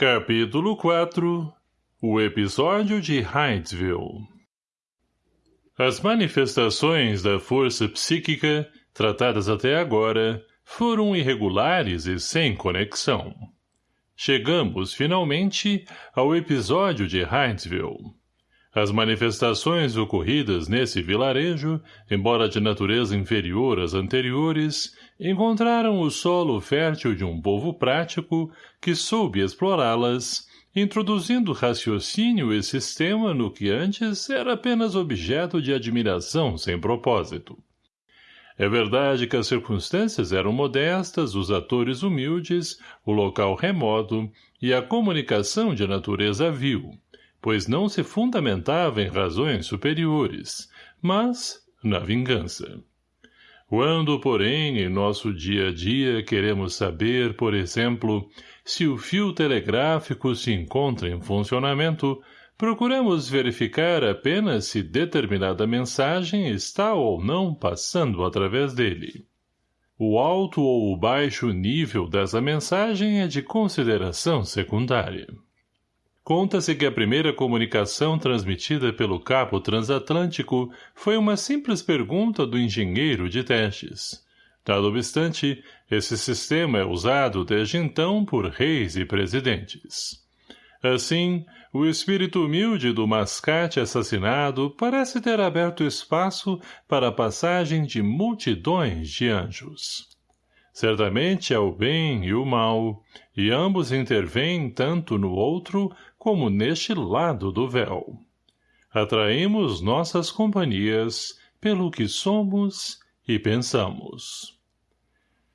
Capítulo 4 O episódio de Hydesville As manifestações da força psíquica, tratadas até agora, foram irregulares e sem conexão. Chegamos, finalmente, ao episódio de Hydesville. As manifestações ocorridas nesse vilarejo, embora de natureza inferior às anteriores, encontraram o solo fértil de um povo prático que soube explorá-las, introduzindo raciocínio e sistema no que antes era apenas objeto de admiração sem propósito. É verdade que as circunstâncias eram modestas, os atores humildes, o local remoto e a comunicação de natureza vil, pois não se fundamentava em razões superiores, mas na vingança. Quando, porém, em nosso dia a dia queremos saber, por exemplo, se o fio telegráfico se encontra em funcionamento, procuramos verificar apenas se determinada mensagem está ou não passando através dele. O alto ou o baixo nível dessa mensagem é de consideração secundária. Conta-se que a primeira comunicação transmitida pelo cabo transatlântico foi uma simples pergunta do engenheiro de testes. Dado obstante, esse sistema é usado desde então por reis e presidentes. Assim, o espírito humilde do mascate assassinado parece ter aberto espaço para a passagem de multidões de anjos. Certamente é o bem e o mal, e ambos intervêm tanto no outro como neste lado do véu. Atraímos nossas companhias pelo que somos e pensamos.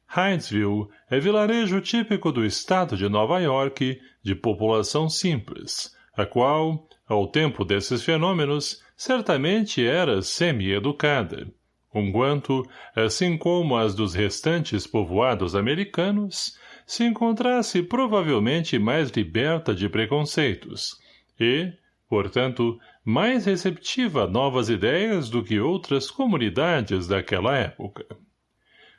Hydesville é vilarejo típico do estado de Nova York, de população simples, a qual, ao tempo desses fenômenos, certamente era semi-educada, conquanto, assim como as dos restantes povoados americanos, se encontrasse provavelmente mais liberta de preconceitos e, portanto, mais receptiva a novas ideias do que outras comunidades daquela época.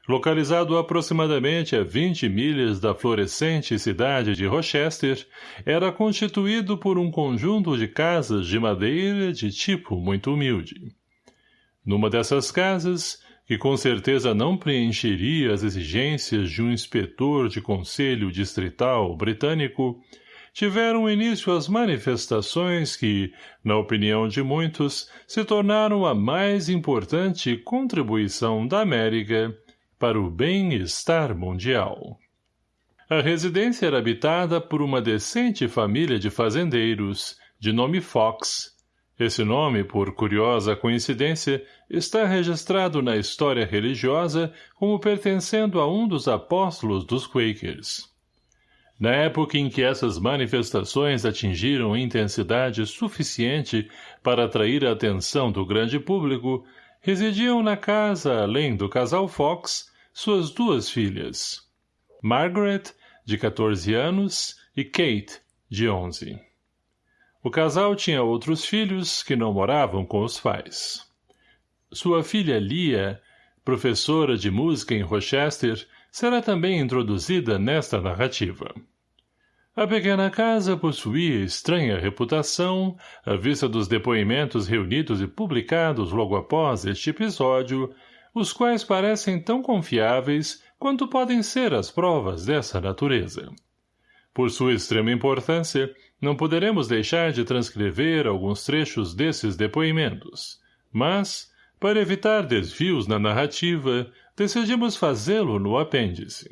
Localizado aproximadamente a 20 milhas da florescente cidade de Rochester, era constituído por um conjunto de casas de madeira de tipo muito humilde. Numa dessas casas, que com certeza não preencheria as exigências de um inspetor de conselho distrital britânico, tiveram início as manifestações que, na opinião de muitos, se tornaram a mais importante contribuição da América para o bem-estar mundial. A residência era habitada por uma decente família de fazendeiros, de nome Fox, esse nome, por curiosa coincidência, está registrado na história religiosa como pertencendo a um dos apóstolos dos Quakers. Na época em que essas manifestações atingiram intensidade suficiente para atrair a atenção do grande público, residiam na casa, além do casal Fox, suas duas filhas, Margaret, de 14 anos, e Kate, de 11. O casal tinha outros filhos que não moravam com os pais. Sua filha Lia, professora de música em Rochester, será também introduzida nesta narrativa. A pequena casa possuía estranha reputação, à vista dos depoimentos reunidos e publicados logo após este episódio, os quais parecem tão confiáveis quanto podem ser as provas dessa natureza. Por sua extrema importância, não poderemos deixar de transcrever alguns trechos desses depoimentos, mas, para evitar desvios na narrativa, decidimos fazê-lo no apêndice.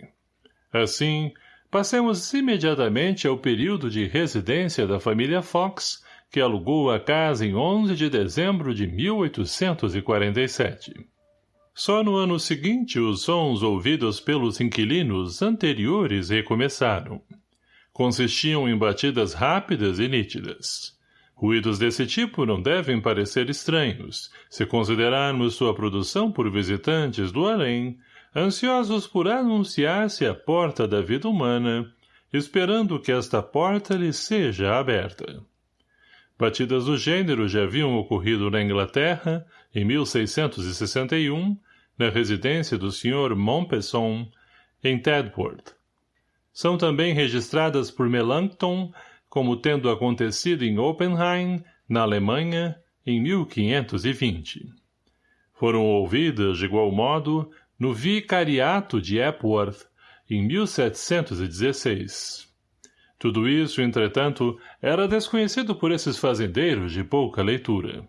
Assim, passemos imediatamente ao período de residência da família Fox, que alugou a casa em 11 de dezembro de 1847. Só no ano seguinte os sons ouvidos pelos inquilinos anteriores recomeçaram consistiam em batidas rápidas e nítidas. Ruídos desse tipo não devem parecer estranhos, se considerarmos sua produção por visitantes do além, ansiosos por anunciar-se à porta da vida humana, esperando que esta porta lhe seja aberta. Batidas do gênero já haviam ocorrido na Inglaterra, em 1661, na residência do Sr. Montpesson, em Tedworth, são também registradas por Melanchthon como tendo acontecido em Oppenheim, na Alemanha, em 1520. Foram ouvidas, de igual modo, no vicariato de Epworth, em 1716. Tudo isso, entretanto, era desconhecido por esses fazendeiros de pouca leitura.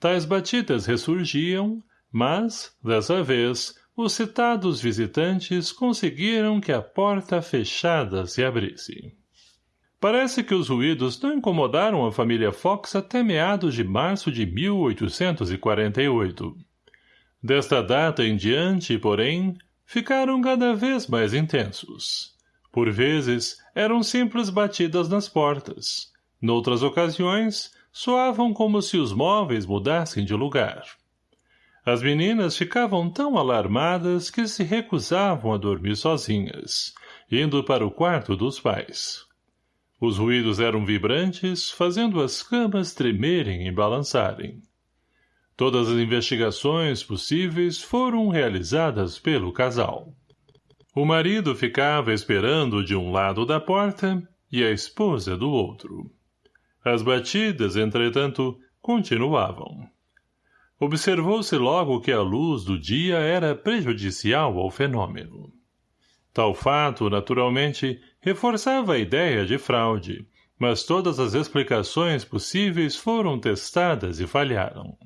Tais batidas ressurgiam, mas, dessa vez, os citados visitantes conseguiram que a porta fechada se abrisse. Parece que os ruídos não incomodaram a família Fox até meados de março de 1848. Desta data em diante, porém, ficaram cada vez mais intensos. Por vezes, eram simples batidas nas portas. Noutras ocasiões, soavam como se os móveis mudassem de lugar. As meninas ficavam tão alarmadas que se recusavam a dormir sozinhas, indo para o quarto dos pais. Os ruídos eram vibrantes, fazendo as camas tremerem e balançarem. Todas as investigações possíveis foram realizadas pelo casal. O marido ficava esperando de um lado da porta e a esposa do outro. As batidas, entretanto, continuavam. Observou-se logo que a luz do dia era prejudicial ao fenômeno. Tal fato, naturalmente, reforçava a ideia de fraude, mas todas as explicações possíveis foram testadas e falharam.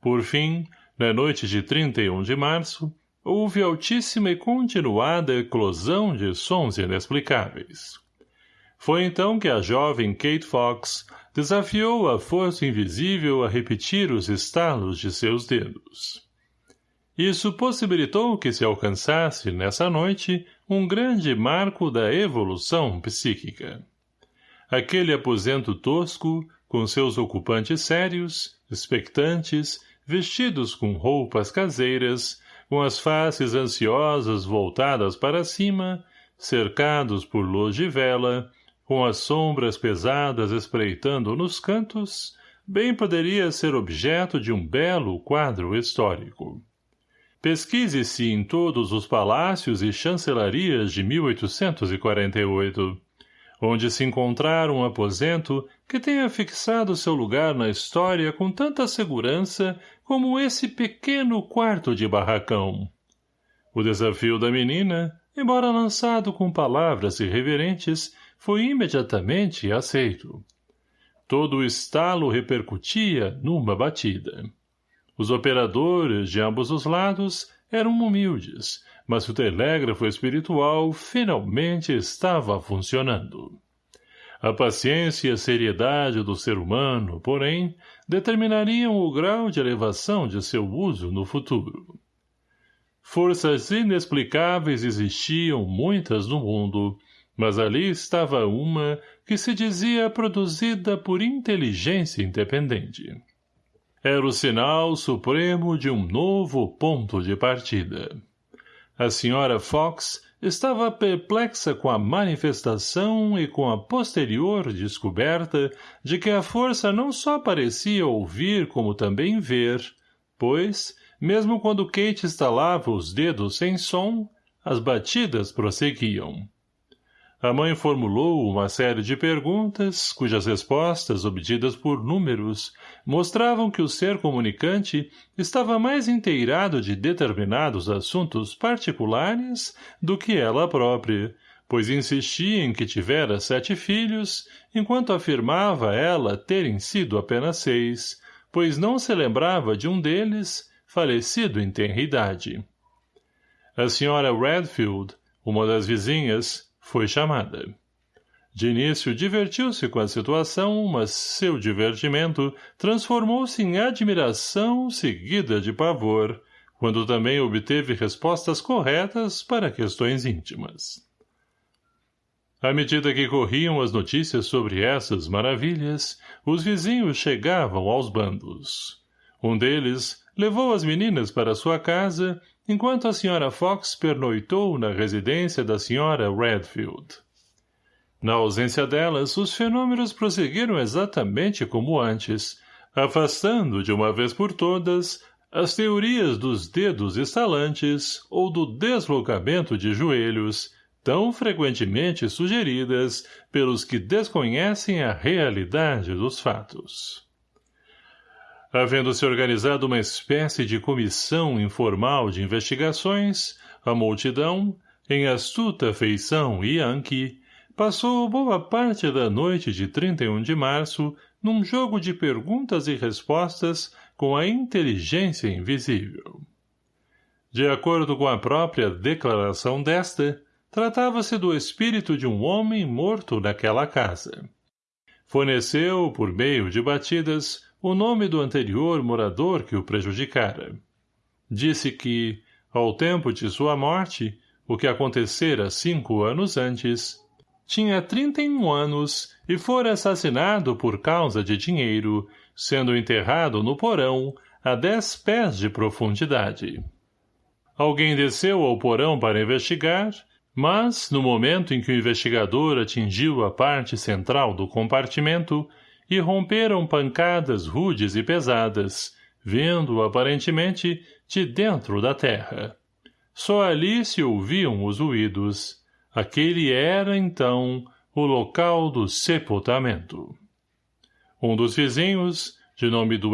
Por fim, na noite de 31 de março, houve altíssima e continuada eclosão de sons inexplicáveis. Foi então que a jovem Kate Fox desafiou a força invisível a repetir os estalos de seus dedos. Isso possibilitou que se alcançasse, nessa noite, um grande marco da evolução psíquica. Aquele aposento tosco, com seus ocupantes sérios, expectantes, vestidos com roupas caseiras, com as faces ansiosas voltadas para cima, cercados por luz de vela, com as sombras pesadas espreitando nos cantos, bem poderia ser objeto de um belo quadro histórico. Pesquise-se em todos os palácios e chancelarias de 1848, onde se encontrar um aposento que tenha fixado seu lugar na história com tanta segurança como esse pequeno quarto de barracão. O desafio da menina, embora lançado com palavras irreverentes, foi imediatamente aceito. Todo o estalo repercutia numa batida. Os operadores de ambos os lados eram humildes, mas o telégrafo espiritual finalmente estava funcionando. A paciência e a seriedade do ser humano, porém, determinariam o grau de elevação de seu uso no futuro. Forças inexplicáveis existiam muitas no mundo, mas ali estava uma que se dizia produzida por inteligência independente. Era o sinal supremo de um novo ponto de partida. A senhora Fox estava perplexa com a manifestação e com a posterior descoberta de que a força não só parecia ouvir como também ver, pois, mesmo quando Kate estalava os dedos sem som, as batidas prosseguiam. A mãe formulou uma série de perguntas, cujas respostas, obtidas por números, mostravam que o ser comunicante estava mais inteirado de determinados assuntos particulares do que ela própria, pois insistia em que tivera sete filhos, enquanto afirmava ela terem sido apenas seis, pois não se lembrava de um deles, falecido em tenridade. A senhora Redfield, uma das vizinhas, foi chamada. De início, divertiu-se com a situação, mas seu divertimento transformou-se em admiração seguida de pavor, quando também obteve respostas corretas para questões íntimas. À medida que corriam as notícias sobre essas maravilhas, os vizinhos chegavam aos bandos. Um deles levou as meninas para sua casa enquanto a Sra. Fox pernoitou na residência da Sra. Redfield. Na ausência delas, os fenômenos prosseguiram exatamente como antes, afastando, de uma vez por todas, as teorias dos dedos estalantes ou do deslocamento de joelhos, tão frequentemente sugeridas pelos que desconhecem a realidade dos fatos. Havendo-se organizado uma espécie de comissão informal de investigações, a multidão, em astuta feição Yankee, passou boa parte da noite de 31 de março num jogo de perguntas e respostas com a inteligência invisível. De acordo com a própria declaração desta, tratava-se do espírito de um homem morto naquela casa. Forneceu, por meio de batidas, o nome do anterior morador que o prejudicara. Disse que, ao tempo de sua morte, o que acontecera cinco anos antes, tinha trinta e um anos e fora assassinado por causa de dinheiro, sendo enterrado no porão a dez pés de profundidade. Alguém desceu ao porão para investigar mas, no momento em que o investigador atingiu a parte central do compartimento, irromperam pancadas rudes e pesadas, vindo, aparentemente, de dentro da terra. Só ali se ouviam os ruídos. Aquele era, então, o local do sepultamento. Um dos vizinhos, de nome do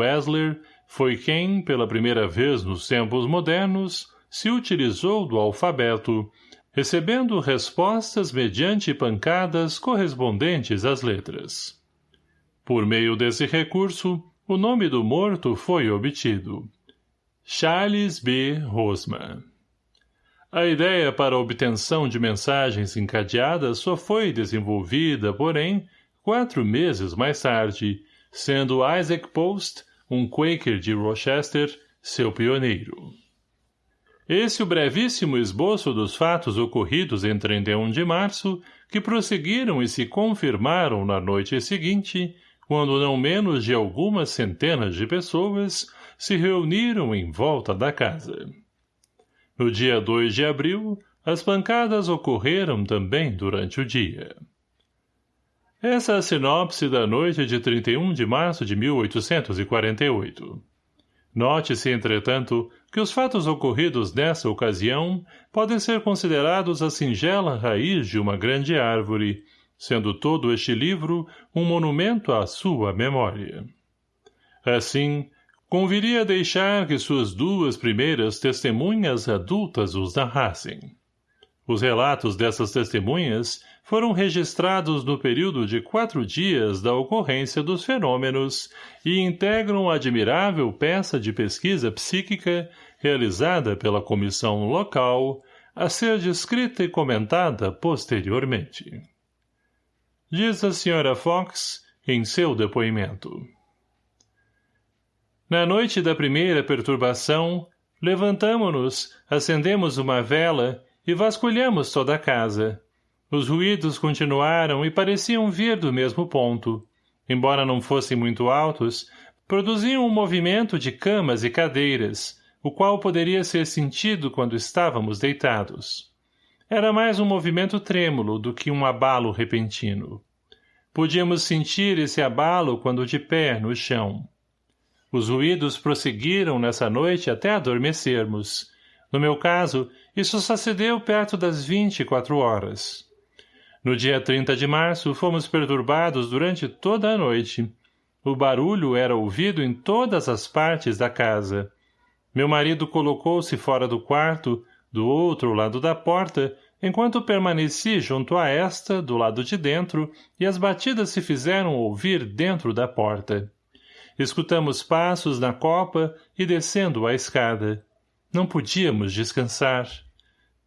foi quem, pela primeira vez nos tempos modernos, se utilizou do alfabeto recebendo respostas mediante pancadas correspondentes às letras. Por meio desse recurso, o nome do morto foi obtido. Charles B. Rosman. A ideia para a obtenção de mensagens encadeadas só foi desenvolvida, porém, quatro meses mais tarde, sendo Isaac Post, um Quaker de Rochester, seu pioneiro. Esse o brevíssimo esboço dos fatos ocorridos em 31 de março, que prosseguiram e se confirmaram na noite seguinte, quando não menos de algumas centenas de pessoas se reuniram em volta da casa. No dia 2 de abril, as pancadas ocorreram também durante o dia. Essa é a sinopse da noite de 31 de março de 1848. Note-se, entretanto, que os fatos ocorridos nessa ocasião podem ser considerados a singela raiz de uma grande árvore, sendo todo este livro um monumento à sua memória. Assim, conviria deixar que suas duas primeiras testemunhas adultas os narrassem. Os relatos dessas testemunhas foram registrados no período de quatro dias da ocorrência dos fenômenos e integram a admirável peça de pesquisa psíquica realizada pela comissão local, a ser descrita e comentada posteriormente. Diz a Sra. Fox em seu depoimento. Na noite da primeira perturbação, levantamo-nos, acendemos uma vela e vasculhamos toda a casa, os ruídos continuaram e pareciam vir do mesmo ponto. Embora não fossem muito altos, produziam um movimento de camas e cadeiras, o qual poderia ser sentido quando estávamos deitados. Era mais um movimento trêmulo do que um abalo repentino. Podíamos sentir esse abalo quando de pé no chão. Os ruídos prosseguiram nessa noite até adormecermos. No meu caso, isso sucedeu perto das vinte e quatro horas. No dia 30 de março, fomos perturbados durante toda a noite. O barulho era ouvido em todas as partes da casa. Meu marido colocou-se fora do quarto, do outro lado da porta, enquanto permaneci junto a esta, do lado de dentro, e as batidas se fizeram ouvir dentro da porta. Escutamos passos na copa e descendo a escada. Não podíamos descansar.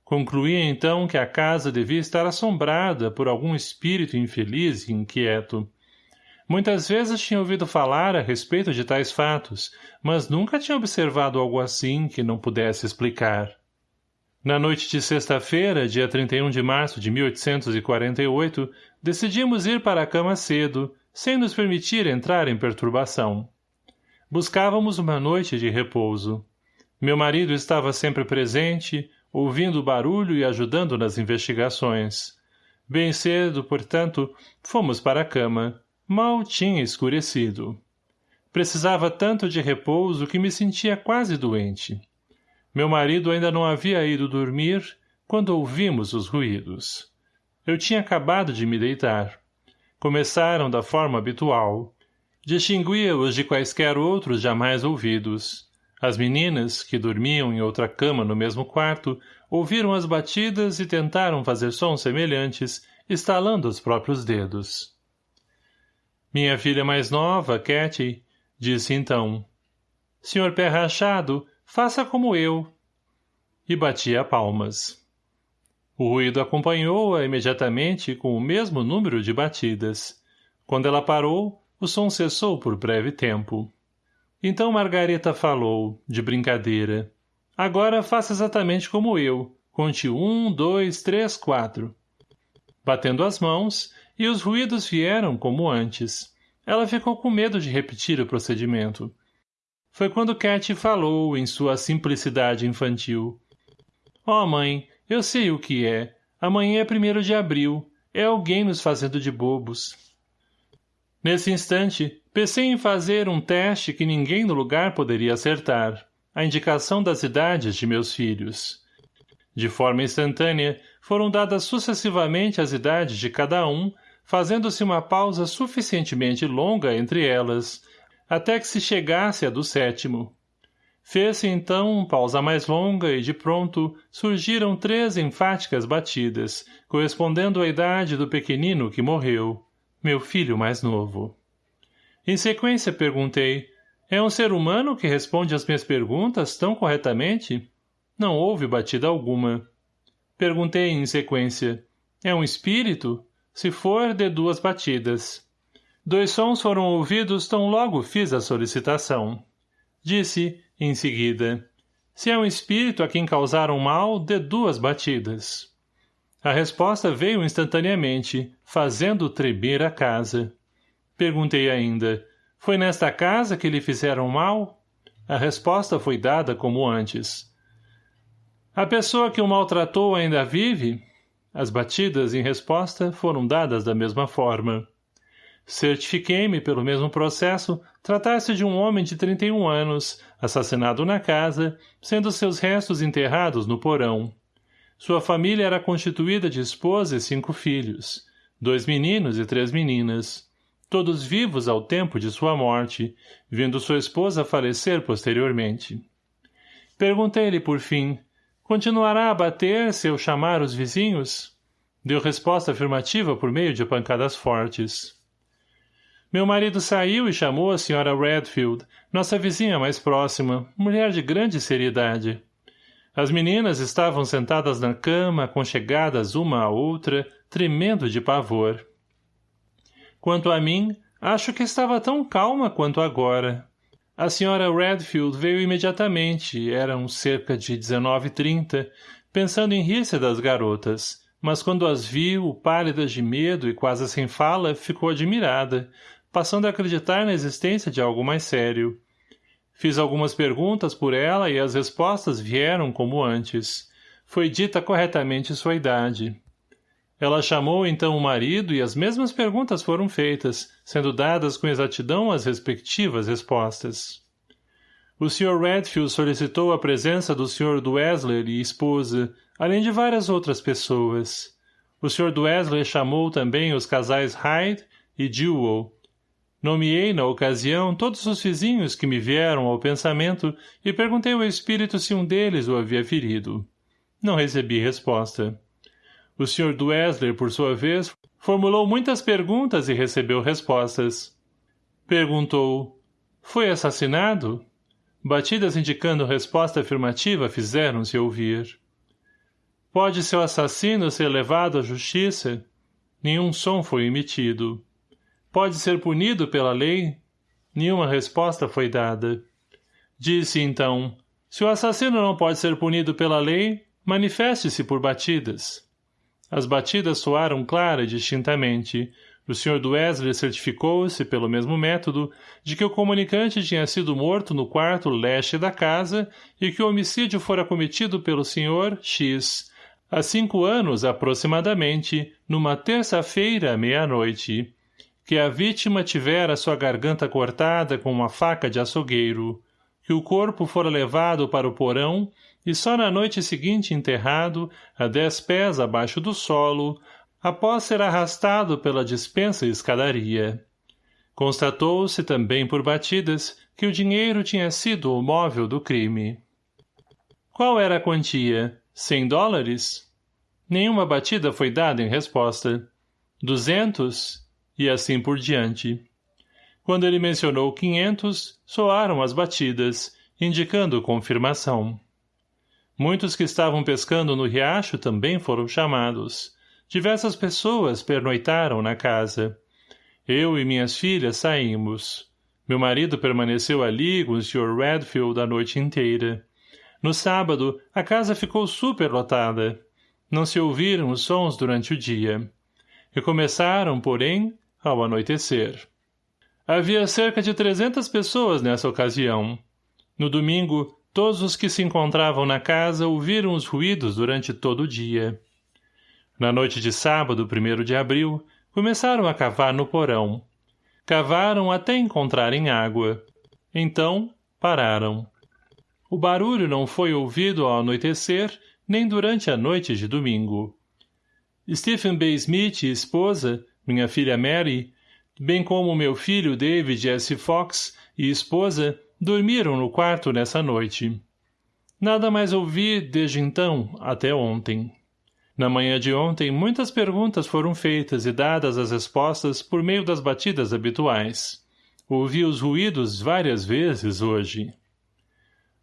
Concluía então que a casa devia estar assombrada por algum espírito infeliz e inquieto. Muitas vezes tinha ouvido falar a respeito de tais fatos, mas nunca tinha observado algo assim que não pudesse explicar. Na noite de sexta-feira, dia 31 de março de 1848, decidimos ir para a cama cedo, sem nos permitir entrar em perturbação. Buscávamos uma noite de repouso. Meu marido estava sempre presente, ouvindo o barulho e ajudando nas investigações. Bem cedo, portanto, fomos para a cama. Mal tinha escurecido. Precisava tanto de repouso que me sentia quase doente. Meu marido ainda não havia ido dormir, quando ouvimos os ruídos. Eu tinha acabado de me deitar. Começaram da forma habitual. Distinguia-os de quaisquer outros jamais ouvidos. As meninas, que dormiam em outra cama no mesmo quarto, ouviram as batidas e tentaram fazer sons semelhantes, estalando os próprios dedos. Minha filha mais nova, Katy, disse então. Senhor pé rachado, faça como eu. E batia palmas. O ruído acompanhou-a imediatamente com o mesmo número de batidas. Quando ela parou, o som cessou por breve tempo. Então Margareta falou, de brincadeira. Agora faça exatamente como eu. Conte um, dois, três, quatro. Batendo as mãos, e os ruídos vieram como antes. Ela ficou com medo de repetir o procedimento. Foi quando Cat falou, em sua simplicidade infantil. Ó, oh, mãe, eu sei o que é. Amanhã é primeiro de abril. É alguém nos fazendo de bobos. Nesse instante, pensei em fazer um teste que ninguém no lugar poderia acertar. A indicação das idades de meus filhos. De forma instantânea, foram dadas sucessivamente as idades de cada um, fazendo-se uma pausa suficientemente longa entre elas, até que se chegasse a do sétimo. Fez-se então pausa mais longa e, de pronto, surgiram três enfáticas batidas, correspondendo à idade do pequenino que morreu meu filho mais novo. Em sequência perguntei, é um ser humano que responde às minhas perguntas tão corretamente? Não houve batida alguma. Perguntei em sequência, é um espírito? Se for, de duas batidas. Dois sons foram ouvidos tão logo fiz a solicitação. Disse, em seguida, se é um espírito a quem causaram mal, de duas batidas. A resposta veio instantaneamente, fazendo tremer a casa. Perguntei ainda, foi nesta casa que lhe fizeram mal? A resposta foi dada como antes. A pessoa que o maltratou ainda vive? As batidas em resposta foram dadas da mesma forma. Certifiquei-me, pelo mesmo processo, tratar-se de um homem de 31 anos, assassinado na casa, sendo seus restos enterrados no porão. Sua família era constituída de esposa e cinco filhos, dois meninos e três meninas, todos vivos ao tempo de sua morte, vindo sua esposa falecer posteriormente. Perguntei-lhe, por fim, continuará a bater se eu chamar os vizinhos? Deu resposta afirmativa por meio de pancadas fortes. Meu marido saiu e chamou a senhora Redfield, nossa vizinha mais próxima, mulher de grande seriedade. As meninas estavam sentadas na cama, aconchegadas uma à outra, tremendo de pavor. Quanto a mim, acho que estava tão calma quanto agora. A senhora Redfield veio imediatamente, eram cerca de dezenove e trinta, pensando em rir-se das garotas, mas quando as viu, pálidas de medo e quase sem fala, ficou admirada, passando a acreditar na existência de algo mais sério. Fiz algumas perguntas por ela e as respostas vieram como antes. Foi dita corretamente sua idade. Ela chamou então o marido e as mesmas perguntas foram feitas, sendo dadas com exatidão as respectivas respostas. O Sr. Redfield solicitou a presença do Sr. Dwesler e esposa, além de várias outras pessoas. O Sr. Dwesler chamou também os casais Hyde e Dewell, Nomeei, na ocasião, todos os vizinhos que me vieram ao pensamento e perguntei ao espírito se um deles o havia ferido. Não recebi resposta. O Sr. Duesler, por sua vez, formulou muitas perguntas e recebeu respostas. Perguntou, foi assassinado? Batidas indicando resposta afirmativa fizeram-se ouvir. Pode seu assassino ser levado à justiça? Nenhum som foi emitido. Pode ser punido pela lei? Nenhuma resposta foi dada. Disse, então, se o assassino não pode ser punido pela lei, manifeste-se por batidas. As batidas soaram clara e distintamente. O Sr. Duesler certificou-se, pelo mesmo método, de que o comunicante tinha sido morto no quarto leste da casa e que o homicídio fora cometido pelo Sr. X, há cinco anos aproximadamente, numa terça-feira à meia-noite que a vítima tivera sua garganta cortada com uma faca de açougueiro, que o corpo fora levado para o porão e só na noite seguinte enterrado, a dez pés abaixo do solo, após ser arrastado pela dispensa escadaria. Constatou-se também por batidas que o dinheiro tinha sido o móvel do crime. Qual era a quantia? Cem dólares? Nenhuma batida foi dada em resposta. Duzentos? E assim por diante. Quando ele mencionou quinhentos, soaram as batidas, indicando confirmação. Muitos que estavam pescando no riacho também foram chamados. Diversas pessoas pernoitaram na casa. Eu e minhas filhas saímos. Meu marido permaneceu ali com o Sr. Redfield a noite inteira. No sábado, a casa ficou superlotada. Não se ouviram os sons durante o dia. E começaram, porém, ao anoitecer. Havia cerca de trezentas pessoas nessa ocasião. No domingo, todos os que se encontravam na casa ouviram os ruídos durante todo o dia. Na noite de sábado, primeiro de abril, começaram a cavar no porão. Cavaram até encontrarem água. Então, pararam. O barulho não foi ouvido ao anoitecer, nem durante a noite de domingo. Stephen B. Smith e esposa, minha filha Mary, bem como meu filho David S. Fox e esposa, dormiram no quarto nessa noite. Nada mais ouvi desde então até ontem. Na manhã de ontem, muitas perguntas foram feitas e dadas as respostas por meio das batidas habituais. Ouvi os ruídos várias vezes hoje.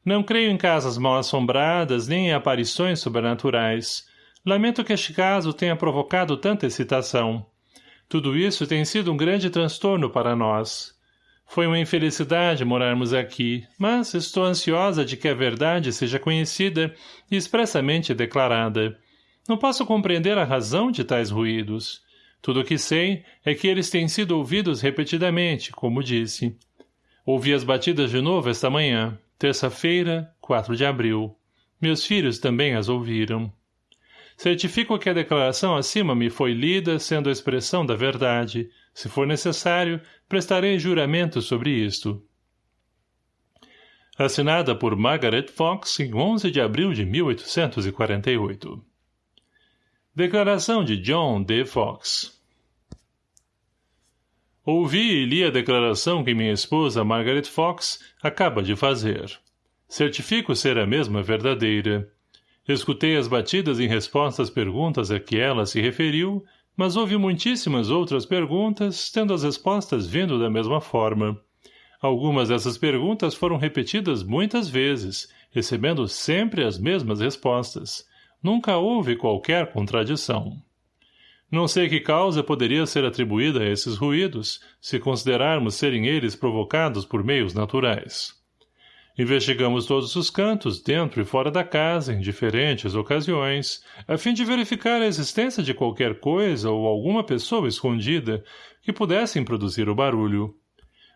Não creio em casas mal assombradas nem em aparições sobrenaturais. Lamento que este caso tenha provocado tanta excitação. Tudo isso tem sido um grande transtorno para nós. Foi uma infelicidade morarmos aqui, mas estou ansiosa de que a verdade seja conhecida e expressamente declarada. Não posso compreender a razão de tais ruídos. Tudo o que sei é que eles têm sido ouvidos repetidamente, como disse. Ouvi as batidas de novo esta manhã, terça-feira, 4 de abril. Meus filhos também as ouviram. Certifico que a declaração acima me foi lida sendo a expressão da verdade. Se for necessário, prestarei juramento sobre isto. Assinada por Margaret Fox em 11 de abril de 1848. Declaração de John D. Fox Ouvi e li a declaração que minha esposa Margaret Fox acaba de fazer. Certifico ser a mesma verdadeira. Escutei as batidas em resposta às perguntas a que ela se referiu, mas houve muitíssimas outras perguntas, tendo as respostas vindo da mesma forma. Algumas dessas perguntas foram repetidas muitas vezes, recebendo sempre as mesmas respostas. Nunca houve qualquer contradição. Não sei que causa poderia ser atribuída a esses ruídos, se considerarmos serem eles provocados por meios naturais. Investigamos todos os cantos, dentro e fora da casa, em diferentes ocasiões, a fim de verificar a existência de qualquer coisa ou alguma pessoa escondida que pudessem produzir o barulho.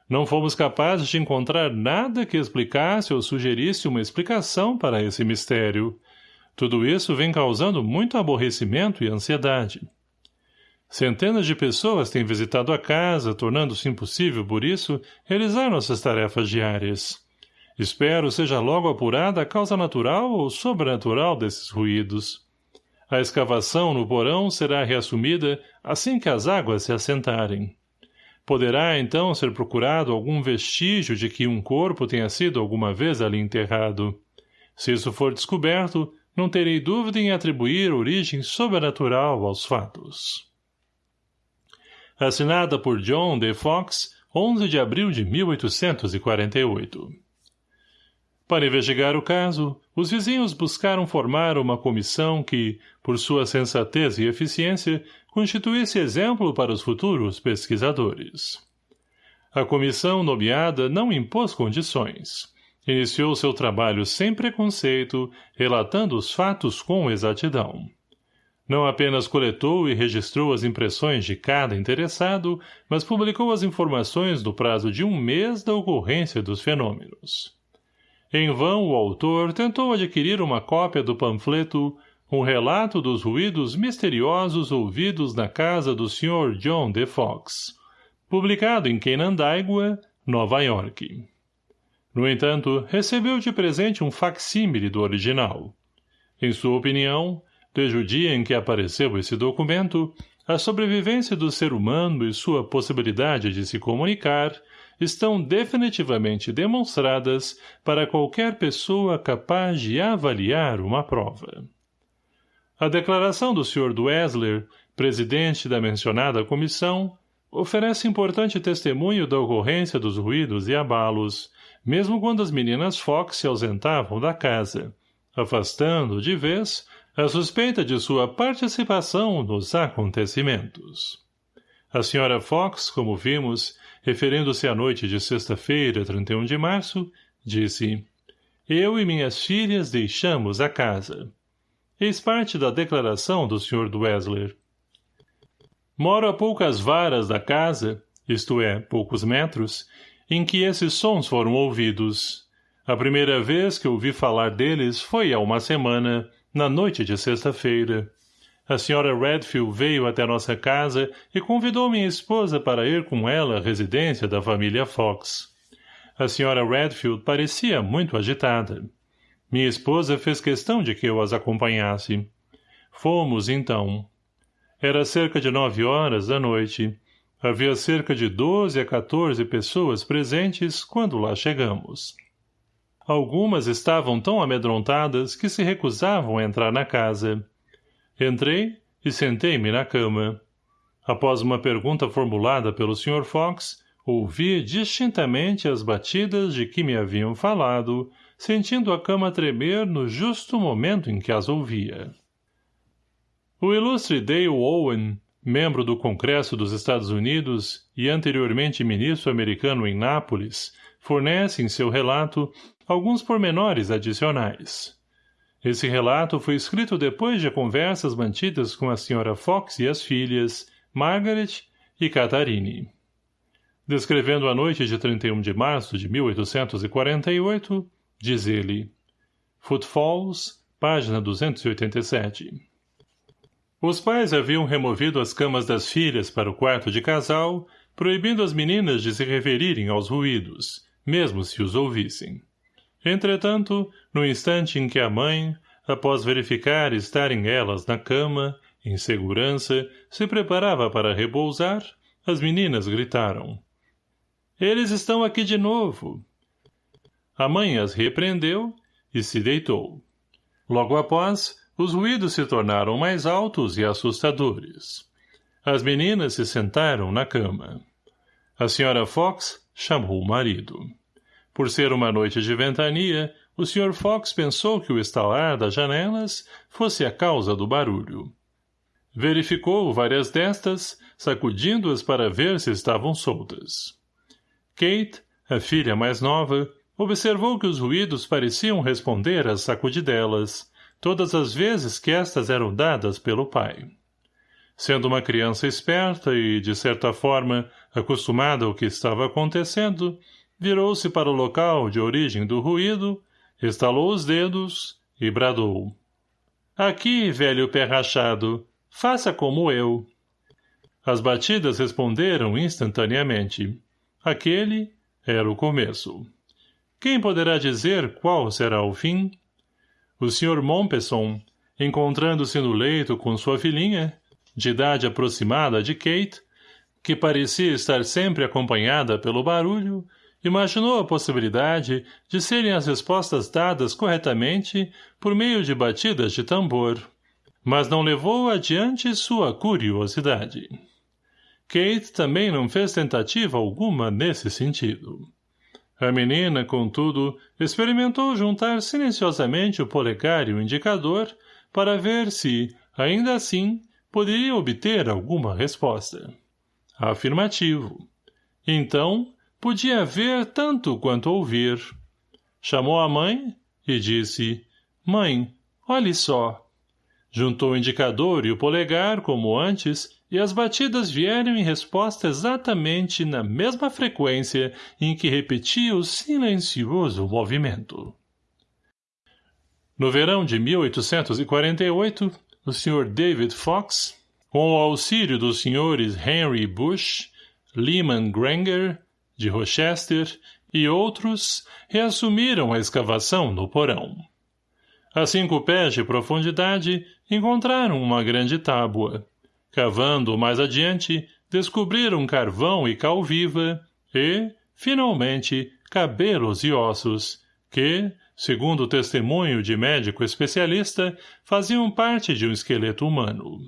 Não fomos capazes de encontrar nada que explicasse ou sugerisse uma explicação para esse mistério. Tudo isso vem causando muito aborrecimento e ansiedade. Centenas de pessoas têm visitado a casa, tornando-se impossível, por isso, realizar nossas tarefas diárias. Espero seja logo apurada a causa natural ou sobrenatural desses ruídos. A escavação no porão será reassumida assim que as águas se assentarem. Poderá, então, ser procurado algum vestígio de que um corpo tenha sido alguma vez ali enterrado. Se isso for descoberto, não terei dúvida em atribuir origem sobrenatural aos fatos. Assinada por John D. Fox, 11 de abril de 1848 para investigar o caso, os vizinhos buscaram formar uma comissão que, por sua sensatez e eficiência, constituísse exemplo para os futuros pesquisadores. A comissão nomeada não impôs condições. Iniciou seu trabalho sem preconceito, relatando os fatos com exatidão. Não apenas coletou e registrou as impressões de cada interessado, mas publicou as informações no prazo de um mês da ocorrência dos fenômenos. Em vão o autor tentou adquirir uma cópia do panfleto Um relato dos ruídos misteriosos ouvidos na casa do Sr. John D. Fox, publicado em Canandaigua, Nova York. No entanto, recebeu de presente um facsímile do original. Em sua opinião, desde o dia em que apareceu esse documento, a sobrevivência do ser humano e sua possibilidade de se comunicar estão definitivamente demonstradas para qualquer pessoa capaz de avaliar uma prova. A declaração do Sr. Dwessler, presidente da mencionada comissão, oferece importante testemunho da ocorrência dos ruídos e abalos, mesmo quando as meninas Fox se ausentavam da casa, afastando, de vez, a suspeita de sua participação nos acontecimentos. A senhora Fox, como vimos, referindo-se à noite de sexta-feira, 31 de março, disse Eu e minhas filhas deixamos a casa. Eis parte da declaração do Sr. Dwessler. Moro a poucas varas da casa, isto é, poucos metros, em que esses sons foram ouvidos. A primeira vez que ouvi falar deles foi há uma semana, na noite de sexta-feira. A senhora Redfield veio até nossa casa e convidou minha esposa para ir com ela à residência da família Fox. A senhora Redfield parecia muito agitada. Minha esposa fez questão de que eu as acompanhasse. Fomos, então. Era cerca de nove horas da noite. Havia cerca de doze a quatorze pessoas presentes quando lá chegamos. Algumas estavam tão amedrontadas que se recusavam a entrar na casa. Entrei e sentei-me na cama. Após uma pergunta formulada pelo Sr. Fox, ouvi distintamente as batidas de que me haviam falado, sentindo a cama tremer no justo momento em que as ouvia. O ilustre Dale Owen, membro do Congresso dos Estados Unidos e anteriormente ministro americano em Nápoles, fornece em seu relato alguns pormenores adicionais. Esse relato foi escrito depois de conversas mantidas com a senhora Fox e as filhas, Margaret e Catharine. Descrevendo a noite de 31 de março de 1848, diz ele, Footfalls, página 287. Os pais haviam removido as camas das filhas para o quarto de casal, proibindo as meninas de se referirem aos ruídos, mesmo se os ouvissem. Entretanto, no instante em que a mãe, após verificar estarem elas na cama, em segurança, se preparava para repousar, as meninas gritaram. Eles estão aqui de novo. A mãe as repreendeu e se deitou. Logo após, os ruídos se tornaram mais altos e assustadores. As meninas se sentaram na cama. A senhora Fox chamou o marido. Por ser uma noite de ventania, o Sr. Fox pensou que o estalar das janelas fosse a causa do barulho. Verificou várias destas, sacudindo-as para ver se estavam soltas. Kate, a filha mais nova, observou que os ruídos pareciam responder às sacudidelas, todas as vezes que estas eram dadas pelo pai. Sendo uma criança esperta e, de certa forma, acostumada ao que estava acontecendo, virou-se para o local de origem do ruído, estalou os dedos e bradou. Aqui, velho pé rachado, faça como eu. As batidas responderam instantaneamente. Aquele era o começo. Quem poderá dizer qual será o fim? O Sr. Mompesson, encontrando-se no leito com sua filhinha, de idade aproximada de Kate, que parecia estar sempre acompanhada pelo barulho, imaginou a possibilidade de serem as respostas dadas corretamente por meio de batidas de tambor, mas não levou adiante sua curiosidade. Kate também não fez tentativa alguma nesse sentido. A menina, contudo, experimentou juntar silenciosamente o polegar e o indicador para ver se, ainda assim, poderia obter alguma resposta. Afirmativo. Então, podia ver tanto quanto ouvir. Chamou a mãe e disse, Mãe, olhe só. Juntou o indicador e o polegar, como antes, e as batidas vieram em resposta exatamente na mesma frequência em que repetia o silencioso movimento. No verão de 1848, o Sr. David Fox, com o auxílio dos Srs. Henry Bush, Lyman Granger de Rochester e outros reassumiram a escavação no porão. A cinco pés de profundidade, encontraram uma grande tábua. Cavando mais adiante, descobriram carvão e cal viva e, finalmente, cabelos e ossos, que, segundo o testemunho de médico especialista, faziam parte de um esqueleto humano.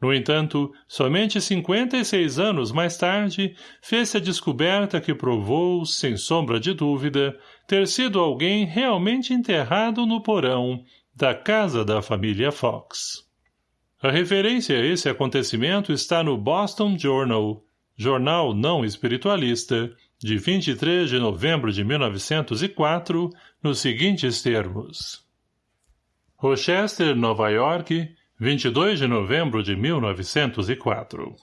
No entanto, somente 56 anos mais tarde, fez-se a descoberta que provou, sem sombra de dúvida, ter sido alguém realmente enterrado no porão da casa da família Fox. A referência a esse acontecimento está no Boston Journal, jornal não espiritualista, de 23 de novembro de 1904, nos seguintes termos. Rochester, Nova York, 22 de novembro de 1904.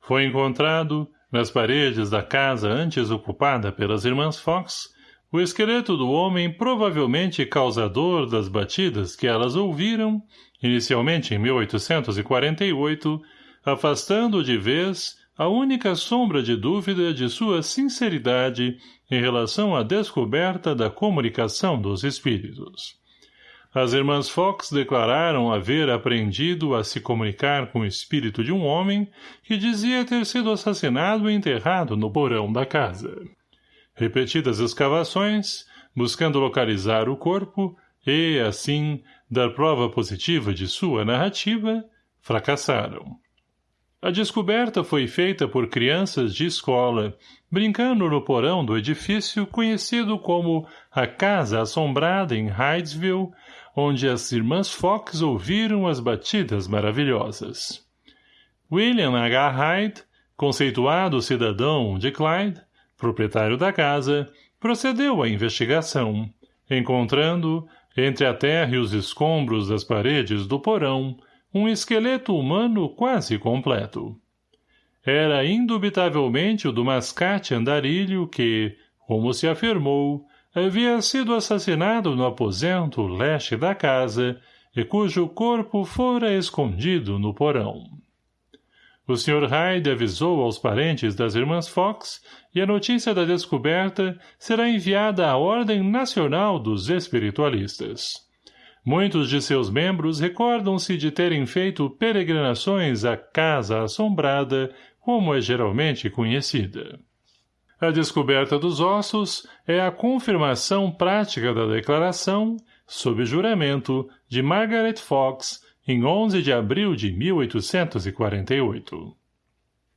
Foi encontrado, nas paredes da casa antes ocupada pelas irmãs Fox, o esqueleto do homem provavelmente causador das batidas que elas ouviram, inicialmente em 1848, afastando de vez a única sombra de dúvida de sua sinceridade em relação à descoberta da comunicação dos espíritos. As irmãs Fox declararam haver aprendido a se comunicar com o espírito de um homem que dizia ter sido assassinado e enterrado no porão da casa. Repetidas escavações, buscando localizar o corpo e, assim, dar prova positiva de sua narrativa, fracassaram. A descoberta foi feita por crianças de escola, brincando no porão do edifício conhecido como a Casa Assombrada em Hydesville, onde as irmãs Fox ouviram as batidas maravilhosas. William H. Hyde, conceituado cidadão de Clyde, proprietário da casa, procedeu à investigação, encontrando, entre a terra e os escombros das paredes do porão, um esqueleto humano quase completo. Era indubitavelmente o do mascate andarilho que, como se afirmou, havia sido assassinado no aposento leste da casa e cujo corpo fora escondido no porão. O Sr. Hyde avisou aos parentes das irmãs Fox e a notícia da descoberta será enviada à Ordem Nacional dos Espiritualistas. Muitos de seus membros recordam-se de terem feito peregrinações à Casa Assombrada, como é geralmente conhecida. A descoberta dos ossos é a confirmação prática da declaração, sob juramento, de Margaret Fox, em 11 de abril de 1848.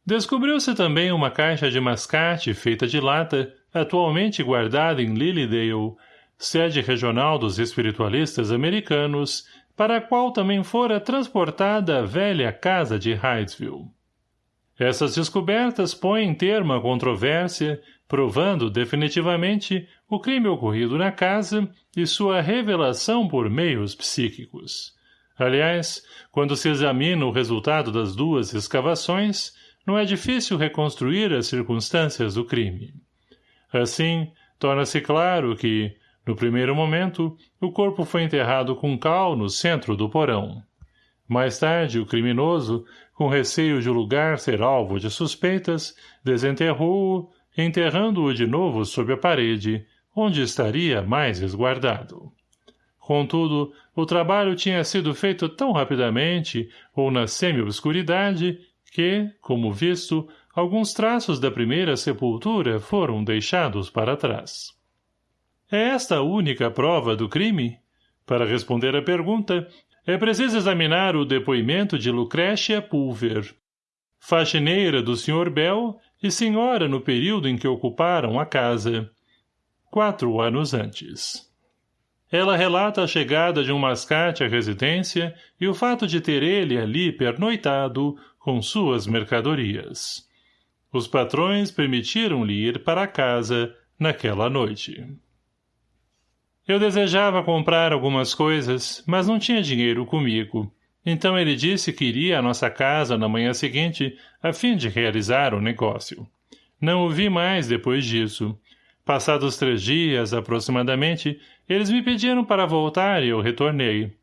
Descobriu-se também uma caixa de mascate feita de lata, atualmente guardada em Lilydale, sede regional dos espiritualistas americanos, para a qual também fora transportada a velha casa de Hydesville. Essas descobertas põem termo à controvérsia, provando definitivamente o crime ocorrido na casa e sua revelação por meios psíquicos. Aliás, quando se examina o resultado das duas escavações, não é difícil reconstruir as circunstâncias do crime. Assim, torna-se claro que, no primeiro momento, o corpo foi enterrado com cal no centro do porão. Mais tarde, o criminoso, com receio de o lugar ser alvo de suspeitas, desenterrou-o, enterrando-o de novo sob a parede, onde estaria mais esguardado. Contudo, o trabalho tinha sido feito tão rapidamente, ou na semi-obscuridade, que, como visto, alguns traços da primeira sepultura foram deixados para trás. É esta a única prova do crime? Para responder à pergunta, é preciso examinar o depoimento de Lucrécia Pulver, faxineira do Sr. Bell e senhora no período em que ocuparam a casa, quatro anos antes. Ela relata a chegada de um mascate à residência e o fato de ter ele ali pernoitado com suas mercadorias. Os patrões permitiram-lhe ir para casa naquela noite. Eu desejava comprar algumas coisas, mas não tinha dinheiro comigo. Então ele disse que iria à nossa casa na manhã seguinte, a fim de realizar o negócio. Não o vi mais depois disso. Passados três dias, aproximadamente, eles me pediram para voltar e eu retornei.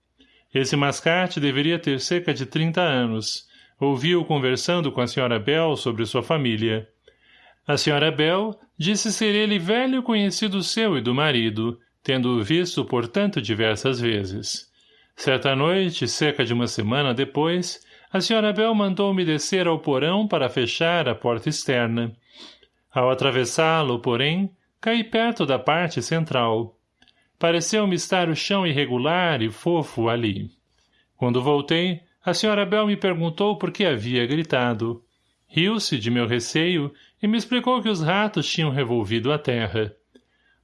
Esse mascate deveria ter cerca de trinta anos. Ouvi-o conversando com a senhora Bell sobre sua família. A senhora Bell disse ser ele velho conhecido seu e do marido, tendo-o visto por tanto diversas vezes. Certa noite, cerca de uma semana depois, a senhora Bell mandou-me descer ao porão para fechar a porta externa. Ao atravessá-lo, porém, caí perto da parte central. Pareceu-me estar o chão irregular e fofo ali. Quando voltei, a senhora Bell me perguntou por que havia gritado. Riu-se de meu receio e me explicou que os ratos tinham revolvido a terra.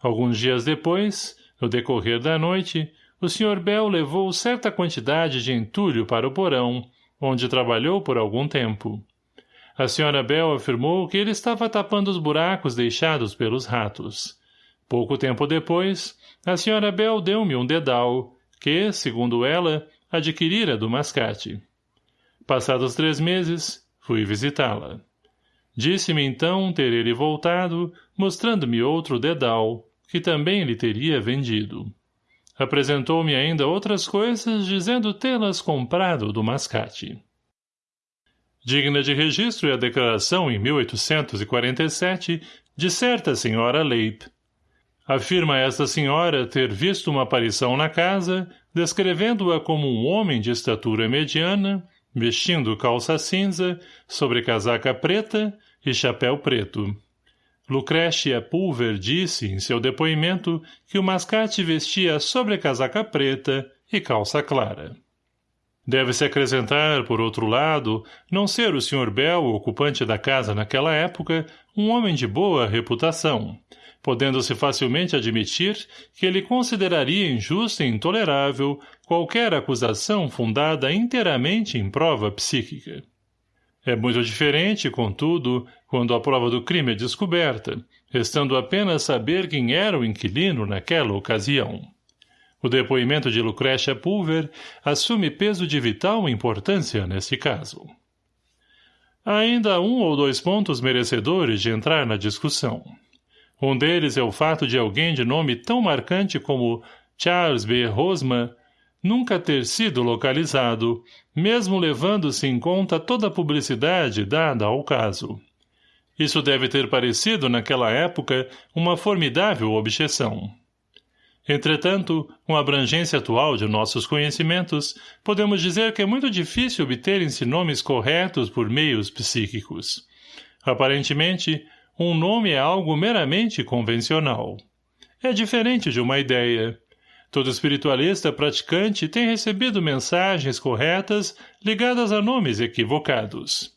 Alguns dias depois, no decorrer da noite, o Sr. Bell levou certa quantidade de entulho para o porão, onde trabalhou por algum tempo. A Sra. Bell afirmou que ele estava tapando os buracos deixados pelos ratos. Pouco tempo depois, a Sra. Bell deu-me um dedal, que, segundo ela, adquirira do mascate. Passados três meses, fui visitá-la. Disse-me então ter ele voltado, mostrando-me outro dedal, que também lhe teria vendido. Apresentou-me ainda outras coisas, dizendo tê-las comprado do mascate. Digna de registro é a declaração em 1847 de certa senhora Leip. Afirma esta senhora ter visto uma aparição na casa, descrevendo-a como um homem de estatura mediana, vestindo calça cinza, sobre casaca preta e chapéu preto. Lucrécia Pulver disse, em seu depoimento, que o mascate vestia sobrecasaca preta e calça clara. Deve-se acrescentar, por outro lado, não ser o Sr. Bell, ocupante da casa naquela época, um homem de boa reputação, podendo-se facilmente admitir que ele consideraria injusta e intolerável qualquer acusação fundada inteiramente em prova psíquica. É muito diferente, contudo, quando a prova do crime é descoberta, restando apenas saber quem era o inquilino naquela ocasião. O depoimento de Lucrécia Pulver assume peso de vital importância neste caso. Há ainda um ou dois pontos merecedores de entrar na discussão. Um deles é o fato de alguém de nome tão marcante como Charles B. Rosman nunca ter sido localizado, mesmo levando-se em conta toda a publicidade dada ao caso. Isso deve ter parecido, naquela época, uma formidável objeção. Entretanto, com a abrangência atual de nossos conhecimentos, podemos dizer que é muito difícil obterem-se nomes corretos por meios psíquicos. Aparentemente, um nome é algo meramente convencional. É diferente de uma ideia. Todo espiritualista praticante tem recebido mensagens corretas ligadas a nomes equivocados.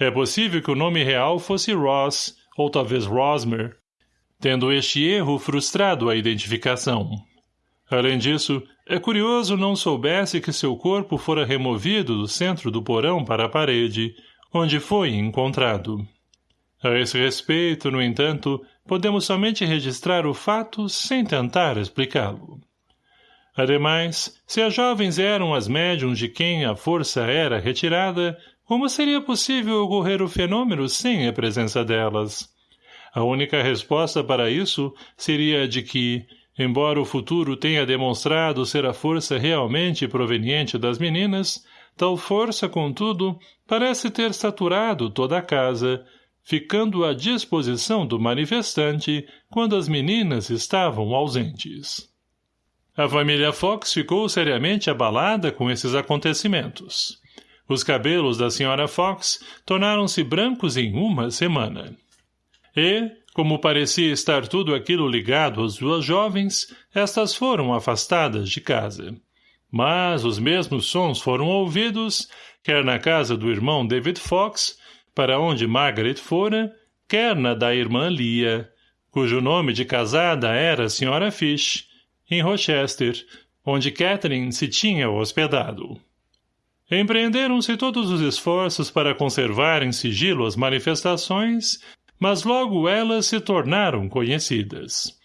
É possível que o nome real fosse Ross, ou talvez Rosmer, tendo este erro frustrado a identificação. Além disso, é curioso não soubesse que seu corpo fora removido do centro do porão para a parede, onde foi encontrado. A esse respeito, no entanto, podemos somente registrar o fato sem tentar explicá-lo. Ademais, se as jovens eram as médiums de quem a força era retirada, como seria possível ocorrer o fenômeno sem a presença delas? A única resposta para isso seria de que, embora o futuro tenha demonstrado ser a força realmente proveniente das meninas, tal força, contudo, parece ter saturado toda a casa, ficando à disposição do manifestante quando as meninas estavam ausentes. A família Fox ficou seriamente abalada com esses acontecimentos. Os cabelos da senhora Fox tornaram-se brancos em uma semana. E, como parecia estar tudo aquilo ligado às duas jovens, estas foram afastadas de casa. Mas os mesmos sons foram ouvidos, quer na casa do irmão David Fox, para onde Margaret fora, quer na da irmã Lia, cujo nome de casada era a Sra. Fish, em Rochester, onde Catherine se tinha hospedado. Empreenderam-se todos os esforços para conservar em sigilo as manifestações, mas logo elas se tornaram conhecidas.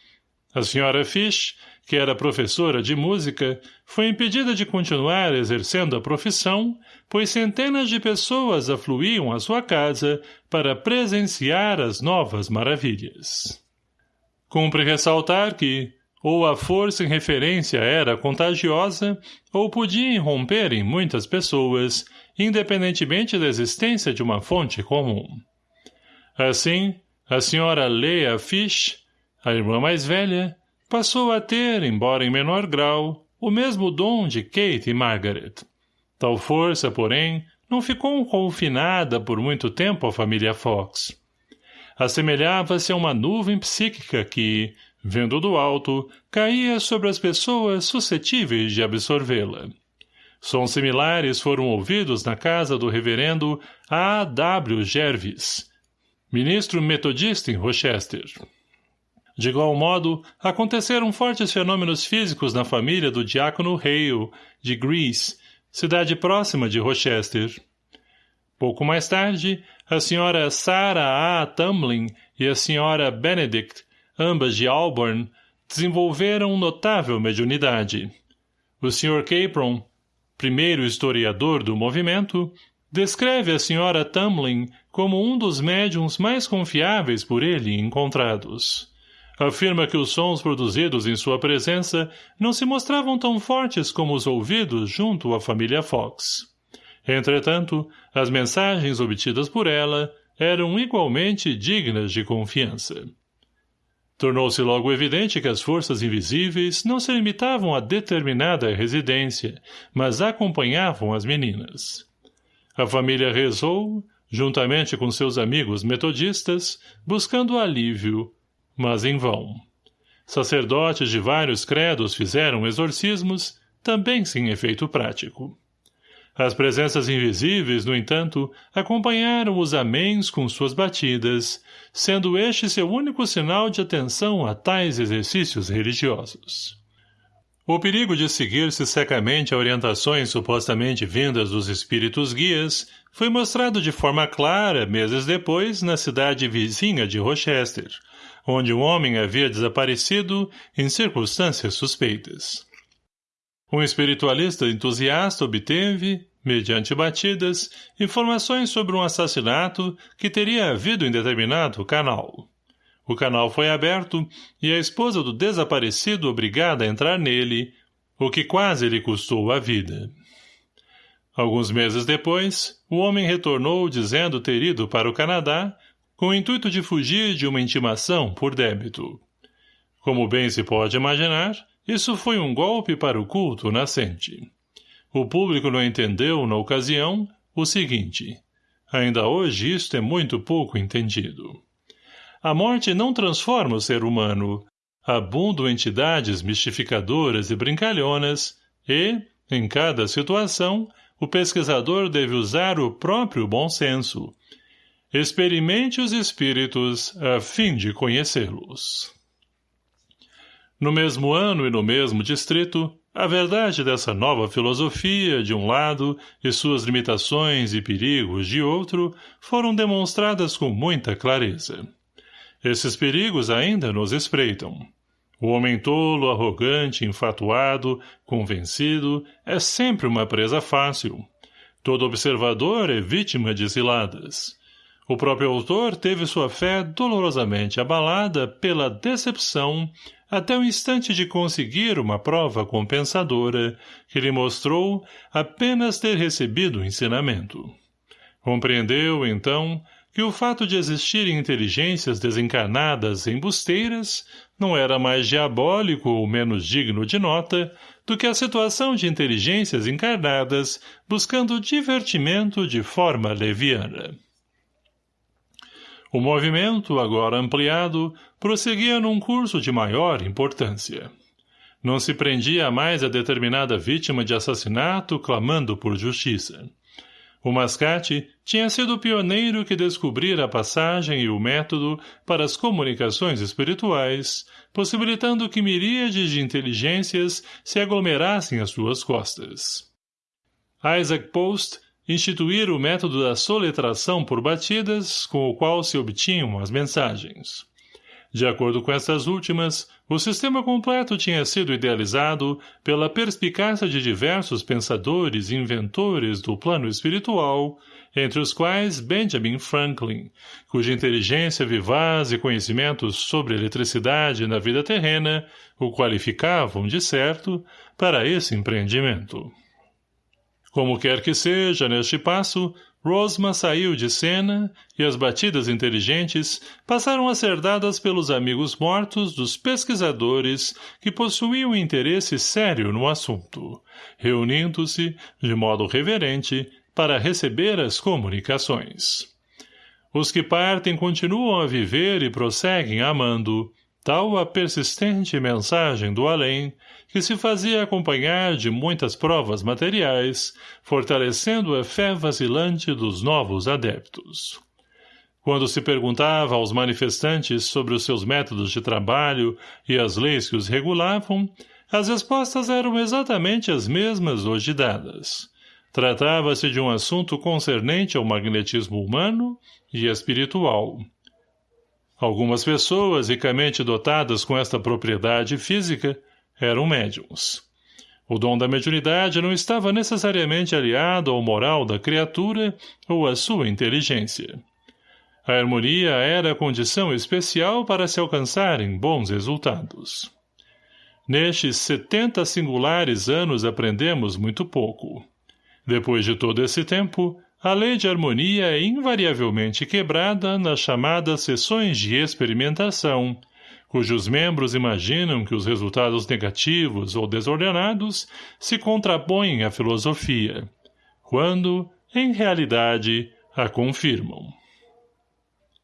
A senhora Fish, que era professora de música, foi impedida de continuar exercendo a profissão, pois centenas de pessoas afluíam à sua casa para presenciar as novas maravilhas. Cumpre ressaltar que, ou a força em referência era contagiosa, ou podia irromper em muitas pessoas, independentemente da existência de uma fonte comum. Assim, A senhora Leah Fish, a irmã mais velha, passou a ter, embora em menor grau, o mesmo dom de Kate e Margaret. Tal força, porém, não ficou confinada por muito tempo à família Fox. Assemelhava-se a uma nuvem psíquica que, vendo do alto, caía sobre as pessoas suscetíveis de absorvê-la. Sons similares foram ouvidos na casa do reverendo A. W. Jervis, ministro metodista em Rochester. De igual modo, aconteceram fortes fenômenos físicos na família do diácono Hale, de Greece, cidade próxima de Rochester. Pouco mais tarde, a senhora Sarah A. Tumlin e a senhora Benedict ambas de Auburn, desenvolveram notável mediunidade. O Sr. Capron, primeiro historiador do movimento, descreve a Sra. Tumlin como um dos médiums mais confiáveis por ele encontrados. Afirma que os sons produzidos em sua presença não se mostravam tão fortes como os ouvidos junto à família Fox. Entretanto, as mensagens obtidas por ela eram igualmente dignas de confiança. Tornou-se logo evidente que as forças invisíveis não se limitavam a determinada residência, mas acompanhavam as meninas. A família rezou, juntamente com seus amigos metodistas, buscando alívio, mas em vão. Sacerdotes de vários credos fizeram exorcismos, também sem efeito prático. As presenças invisíveis, no entanto, acompanharam os améns com suas batidas, sendo este seu único sinal de atenção a tais exercícios religiosos. O perigo de seguir-se secamente a orientações supostamente vindas dos espíritos guias foi mostrado de forma clara meses depois na cidade vizinha de Rochester, onde um homem havia desaparecido em circunstâncias suspeitas. Um espiritualista entusiasta obteve, mediante batidas, informações sobre um assassinato que teria havido em determinado canal. O canal foi aberto e a esposa do desaparecido obrigada a entrar nele, o que quase lhe custou a vida. Alguns meses depois, o homem retornou dizendo ter ido para o Canadá com o intuito de fugir de uma intimação por débito. Como bem se pode imaginar, isso foi um golpe para o culto nascente. O público não entendeu, na ocasião, o seguinte. Ainda hoje isto é muito pouco entendido. A morte não transforma o ser humano. Abundam entidades mistificadoras e brincalhonas e, em cada situação, o pesquisador deve usar o próprio bom senso. Experimente os espíritos a fim de conhecê-los. No mesmo ano e no mesmo distrito, a verdade dessa nova filosofia, de um lado, e suas limitações e perigos, de outro, foram demonstradas com muita clareza. Esses perigos ainda nos espreitam. O homem tolo, arrogante, enfatuado, convencido, é sempre uma presa fácil. Todo observador é vítima de ciladas. O próprio autor teve sua fé dolorosamente abalada pela decepção até o instante de conseguir uma prova compensadora que lhe mostrou apenas ter recebido o ensinamento. Compreendeu, então, que o fato de existirem inteligências desencarnadas embusteiras não era mais diabólico ou menos digno de nota do que a situação de inteligências encarnadas buscando divertimento de forma leviana. O movimento, agora ampliado, prosseguia num curso de maior importância. Não se prendia mais a determinada vítima de assassinato clamando por justiça. O Mascate tinha sido o pioneiro que descobrira a passagem e o método para as comunicações espirituais, possibilitando que miríades de inteligências se aglomerassem às suas costas. Isaac Post instituir o método da soletração por batidas com o qual se obtinham as mensagens. De acordo com essas últimas, o sistema completo tinha sido idealizado pela perspicácia de diversos pensadores e inventores do plano espiritual, entre os quais Benjamin Franklin, cuja inteligência vivaz e conhecimentos sobre eletricidade na vida terrena o qualificavam, de certo, para esse empreendimento. Como quer que seja, neste passo, Rosma saiu de cena e as batidas inteligentes passaram a ser dadas pelos amigos mortos dos pesquisadores que possuíam interesse sério no assunto, reunindo-se, de modo reverente, para receber as comunicações. Os que partem continuam a viver e prosseguem amando, tal a persistente mensagem do além, que se fazia acompanhar de muitas provas materiais, fortalecendo a fé vacilante dos novos adeptos. Quando se perguntava aos manifestantes sobre os seus métodos de trabalho e as leis que os regulavam, as respostas eram exatamente as mesmas hoje dadas. Tratava-se de um assunto concernente ao magnetismo humano e espiritual, Algumas pessoas ricamente dotadas com esta propriedade física eram médiums. O dom da mediunidade não estava necessariamente aliado ao moral da criatura ou à sua inteligência. A harmonia era a condição especial para se alcançarem bons resultados. Nestes setenta singulares anos aprendemos muito pouco. Depois de todo esse tempo, a lei de harmonia é invariavelmente quebrada nas chamadas sessões de experimentação, cujos membros imaginam que os resultados negativos ou desordenados se contrapõem à filosofia, quando, em realidade, a confirmam.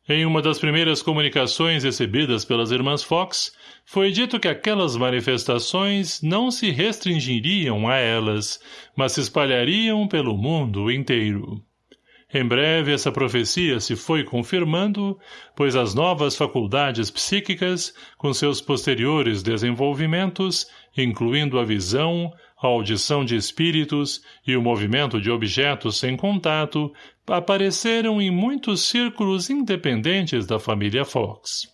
Em uma das primeiras comunicações recebidas pelas irmãs Fox, foi dito que aquelas manifestações não se restringiriam a elas, mas se espalhariam pelo mundo inteiro. Em breve essa profecia se foi confirmando, pois as novas faculdades psíquicas, com seus posteriores desenvolvimentos, incluindo a visão, a audição de espíritos e o movimento de objetos sem contato, apareceram em muitos círculos independentes da família Fox.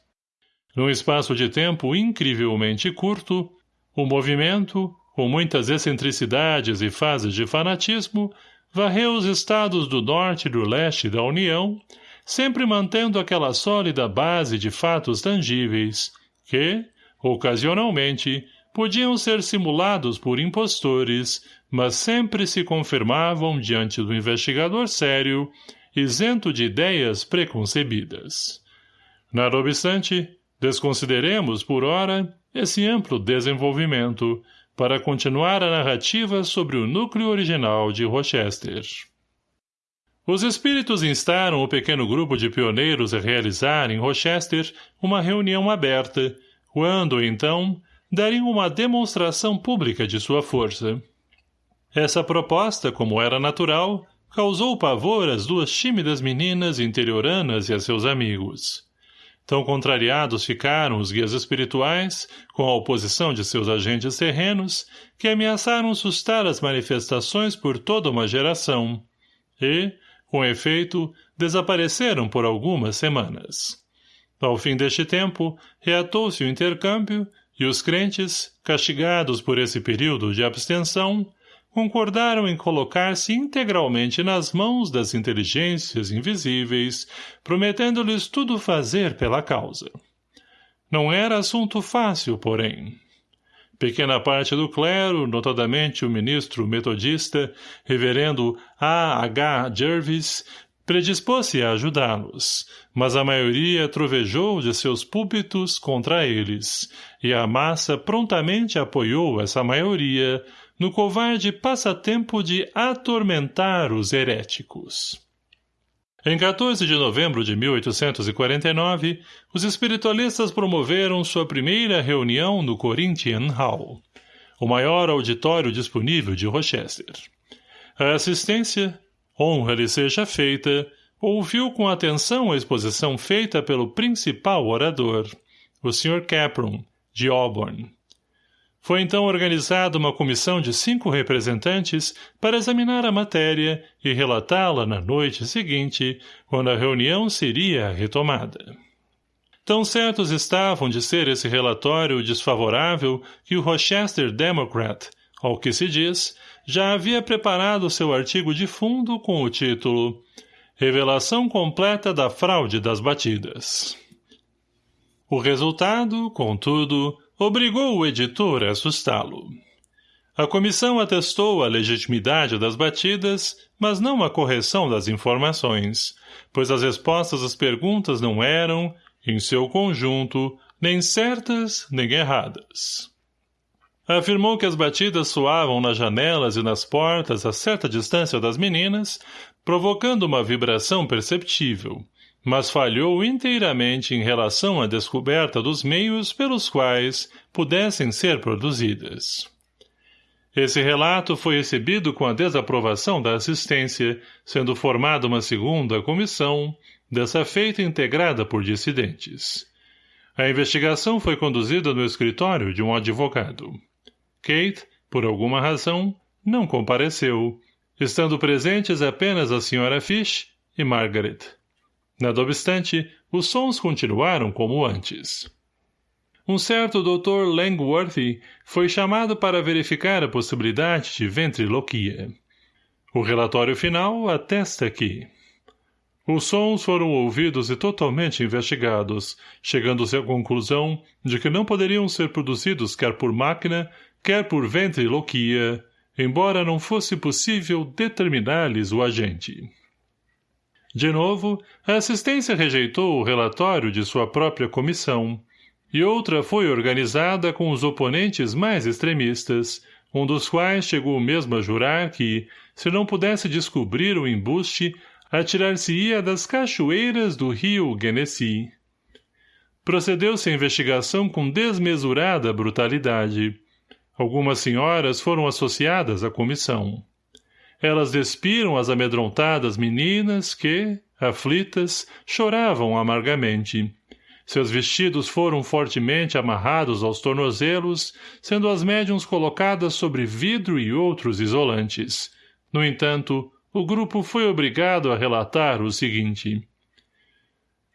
Num espaço de tempo incrivelmente curto, o movimento, com muitas excentricidades e fases de fanatismo, varreu os estados do norte e do leste da União, sempre mantendo aquela sólida base de fatos tangíveis, que, ocasionalmente, podiam ser simulados por impostores, mas sempre se confirmavam diante do investigador sério, isento de ideias preconcebidas. Nada obstante, desconsideremos, por ora, esse amplo desenvolvimento, para continuar a narrativa sobre o núcleo original de Rochester. Os espíritos instaram o pequeno grupo de pioneiros a realizar em Rochester uma reunião aberta, quando, então, dariam uma demonstração pública de sua força. Essa proposta, como era natural, causou pavor às duas tímidas meninas interioranas e a seus amigos. Tão contrariados ficaram os guias espirituais, com a oposição de seus agentes terrenos, que ameaçaram sustar as manifestações por toda uma geração. E, com efeito, desapareceram por algumas semanas. Ao fim deste tempo, reatou-se o intercâmbio e os crentes, castigados por esse período de abstenção, concordaram em colocar-se integralmente nas mãos das inteligências invisíveis, prometendo-lhes tudo fazer pela causa. Não era assunto fácil, porém. Pequena parte do clero, notadamente o ministro metodista, reverendo A. H. Jervis, predispôs-se a ajudá-los, mas a maioria trovejou de seus púlpitos contra eles, e a massa prontamente apoiou essa maioria, no covarde passatempo de atormentar os heréticos. Em 14 de novembro de 1849, os espiritualistas promoveram sua primeira reunião no Corinthian Hall, o maior auditório disponível de Rochester. A assistência, honra lhe seja feita, ouviu com atenção a exposição feita pelo principal orador, o Sr. Capron, de Auburn, foi então organizada uma comissão de cinco representantes para examinar a matéria e relatá-la na noite seguinte, quando a reunião seria retomada. Tão certos estavam de ser esse relatório desfavorável que o Rochester Democrat, ao que se diz, já havia preparado seu artigo de fundo com o título Revelação completa da fraude das batidas. O resultado, contudo, obrigou o editor a assustá-lo. A comissão atestou a legitimidade das batidas, mas não a correção das informações, pois as respostas às perguntas não eram, em seu conjunto, nem certas nem erradas. Afirmou que as batidas soavam nas janelas e nas portas a certa distância das meninas, provocando uma vibração perceptível, mas falhou inteiramente em relação à descoberta dos meios pelos quais pudessem ser produzidas. Esse relato foi recebido com a desaprovação da assistência, sendo formada uma segunda comissão, dessa feita integrada por dissidentes. A investigação foi conduzida no escritório de um advogado. Kate, por alguma razão, não compareceu, estando presentes apenas a Sra. Fish e Margaret. Nada obstante, os sons continuaram como antes um certo Dr. Langworthy foi chamado para verificar a possibilidade de ventriloquia. O relatório final atesta que os sons foram ouvidos e totalmente investigados, chegando-se à conclusão de que não poderiam ser produzidos quer por máquina, quer por ventriloquia, embora não fosse possível determinar-lhes o agente. De novo, a assistência rejeitou o relatório de sua própria comissão, e outra foi organizada com os oponentes mais extremistas, um dos quais chegou mesmo a jurar que, se não pudesse descobrir o embuste, atirar-se-ia das cachoeiras do rio Genesee. Procedeu-se a investigação com desmesurada brutalidade. Algumas senhoras foram associadas à comissão. Elas despiram as amedrontadas meninas que, aflitas, choravam amargamente. Seus vestidos foram fortemente amarrados aos tornozelos, sendo as médiums colocadas sobre vidro e outros isolantes. No entanto, o grupo foi obrigado a relatar o seguinte.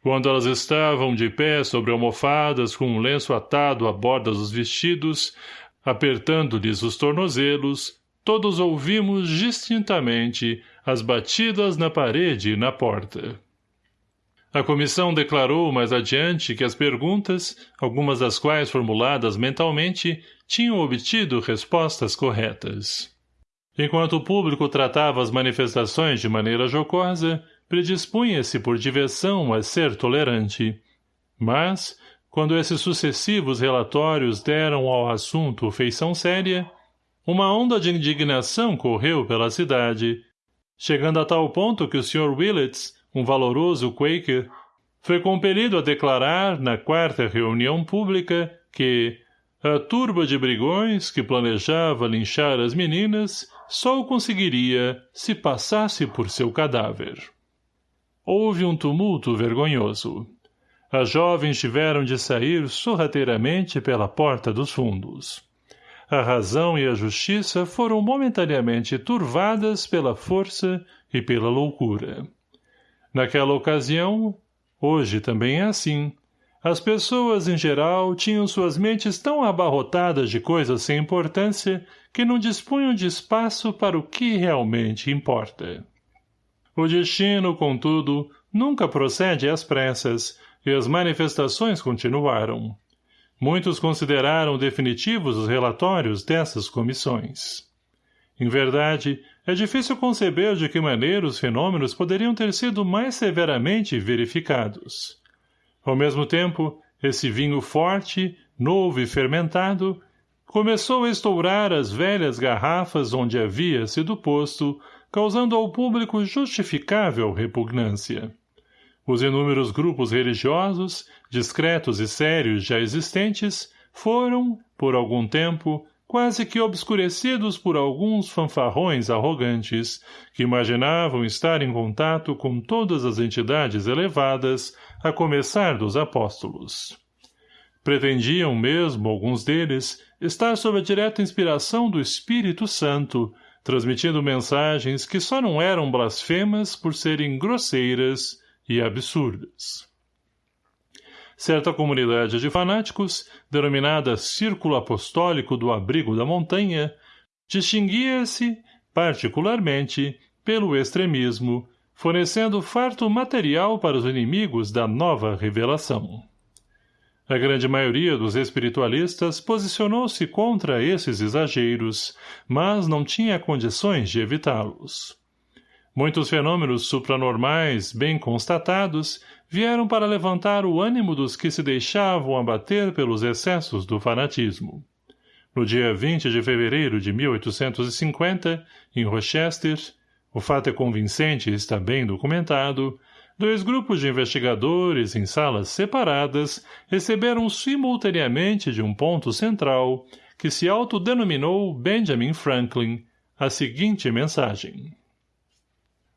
Quando elas estavam de pé sobre almofadas com um lenço atado à borda dos vestidos, apertando-lhes os tornozelos, todos ouvimos distintamente as batidas na parede e na porta. A comissão declarou mais adiante que as perguntas, algumas das quais formuladas mentalmente, tinham obtido respostas corretas. Enquanto o público tratava as manifestações de maneira jocosa, predispunha-se por diversão a ser tolerante. Mas, quando esses sucessivos relatórios deram ao assunto feição séria, uma onda de indignação correu pela cidade, chegando a tal ponto que o Sr. Willets, um valoroso Quaker, foi compelido a declarar na quarta reunião pública que a turba de brigões que planejava linchar as meninas só o conseguiria se passasse por seu cadáver. Houve um tumulto vergonhoso. As jovens tiveram de sair sorrateiramente pela porta dos fundos. A razão e a justiça foram momentaneamente turvadas pela força e pela loucura. Naquela ocasião, hoje também é assim, as pessoas, em geral, tinham suas mentes tão abarrotadas de coisas sem importância que não dispunham de espaço para o que realmente importa. O destino, contudo, nunca procede às pressas, e as manifestações continuaram. Muitos consideraram definitivos os relatórios dessas comissões. Em verdade, é difícil conceber de que maneira os fenômenos poderiam ter sido mais severamente verificados. Ao mesmo tempo, esse vinho forte, novo e fermentado, começou a estourar as velhas garrafas onde havia sido posto, causando ao público justificável repugnância. Os inúmeros grupos religiosos, discretos e sérios já existentes, foram, por algum tempo, quase que obscurecidos por alguns fanfarrões arrogantes, que imaginavam estar em contato com todas as entidades elevadas, a começar dos apóstolos. Pretendiam mesmo, alguns deles, estar sob a direta inspiração do Espírito Santo, transmitindo mensagens que só não eram blasfemas por serem grosseiras e absurdas certa comunidade de fanáticos, denominada Círculo Apostólico do Abrigo da Montanha, distinguia-se, particularmente, pelo extremismo, fornecendo farto material para os inimigos da nova revelação. A grande maioria dos espiritualistas posicionou-se contra esses exageros, mas não tinha condições de evitá-los. Muitos fenômenos supranormais, bem constatados, vieram para levantar o ânimo dos que se deixavam abater pelos excessos do fanatismo. No dia 20 de fevereiro de 1850, em Rochester, o fato é convincente e está bem documentado, Dois grupos de investigadores em salas separadas receberam simultaneamente de um ponto central, que se autodenominou Benjamin Franklin, a seguinte mensagem.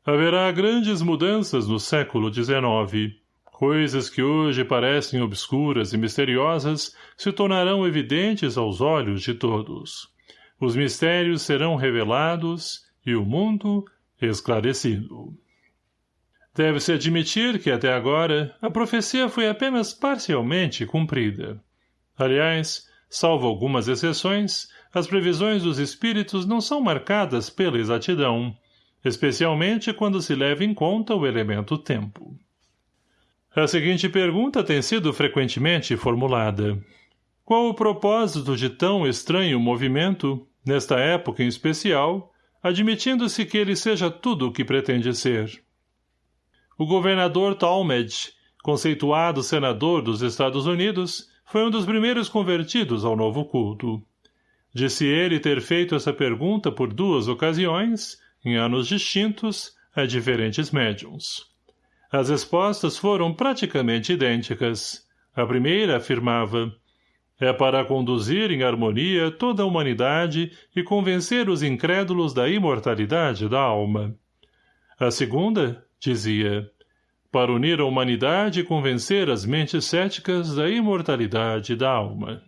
Haverá grandes mudanças no século XIX. Coisas que hoje parecem obscuras e misteriosas se tornarão evidentes aos olhos de todos. Os mistérios serão revelados e o mundo esclarecido. Deve-se admitir que, até agora, a profecia foi apenas parcialmente cumprida. Aliás, salvo algumas exceções, as previsões dos espíritos não são marcadas pela exatidão, especialmente quando se leva em conta o elemento tempo. A seguinte pergunta tem sido frequentemente formulada. Qual o propósito de tão estranho movimento, nesta época em especial, admitindo-se que ele seja tudo o que pretende ser? O governador Talmadge, conceituado senador dos Estados Unidos, foi um dos primeiros convertidos ao novo culto. Disse ele ter feito essa pergunta por duas ocasiões, em anos distintos, a diferentes médiums. As respostas foram praticamente idênticas. A primeira afirmava é para conduzir em harmonia toda a humanidade e convencer os incrédulos da imortalidade da alma. A segunda, dizia, para unir a humanidade e convencer as mentes céticas da imortalidade da alma.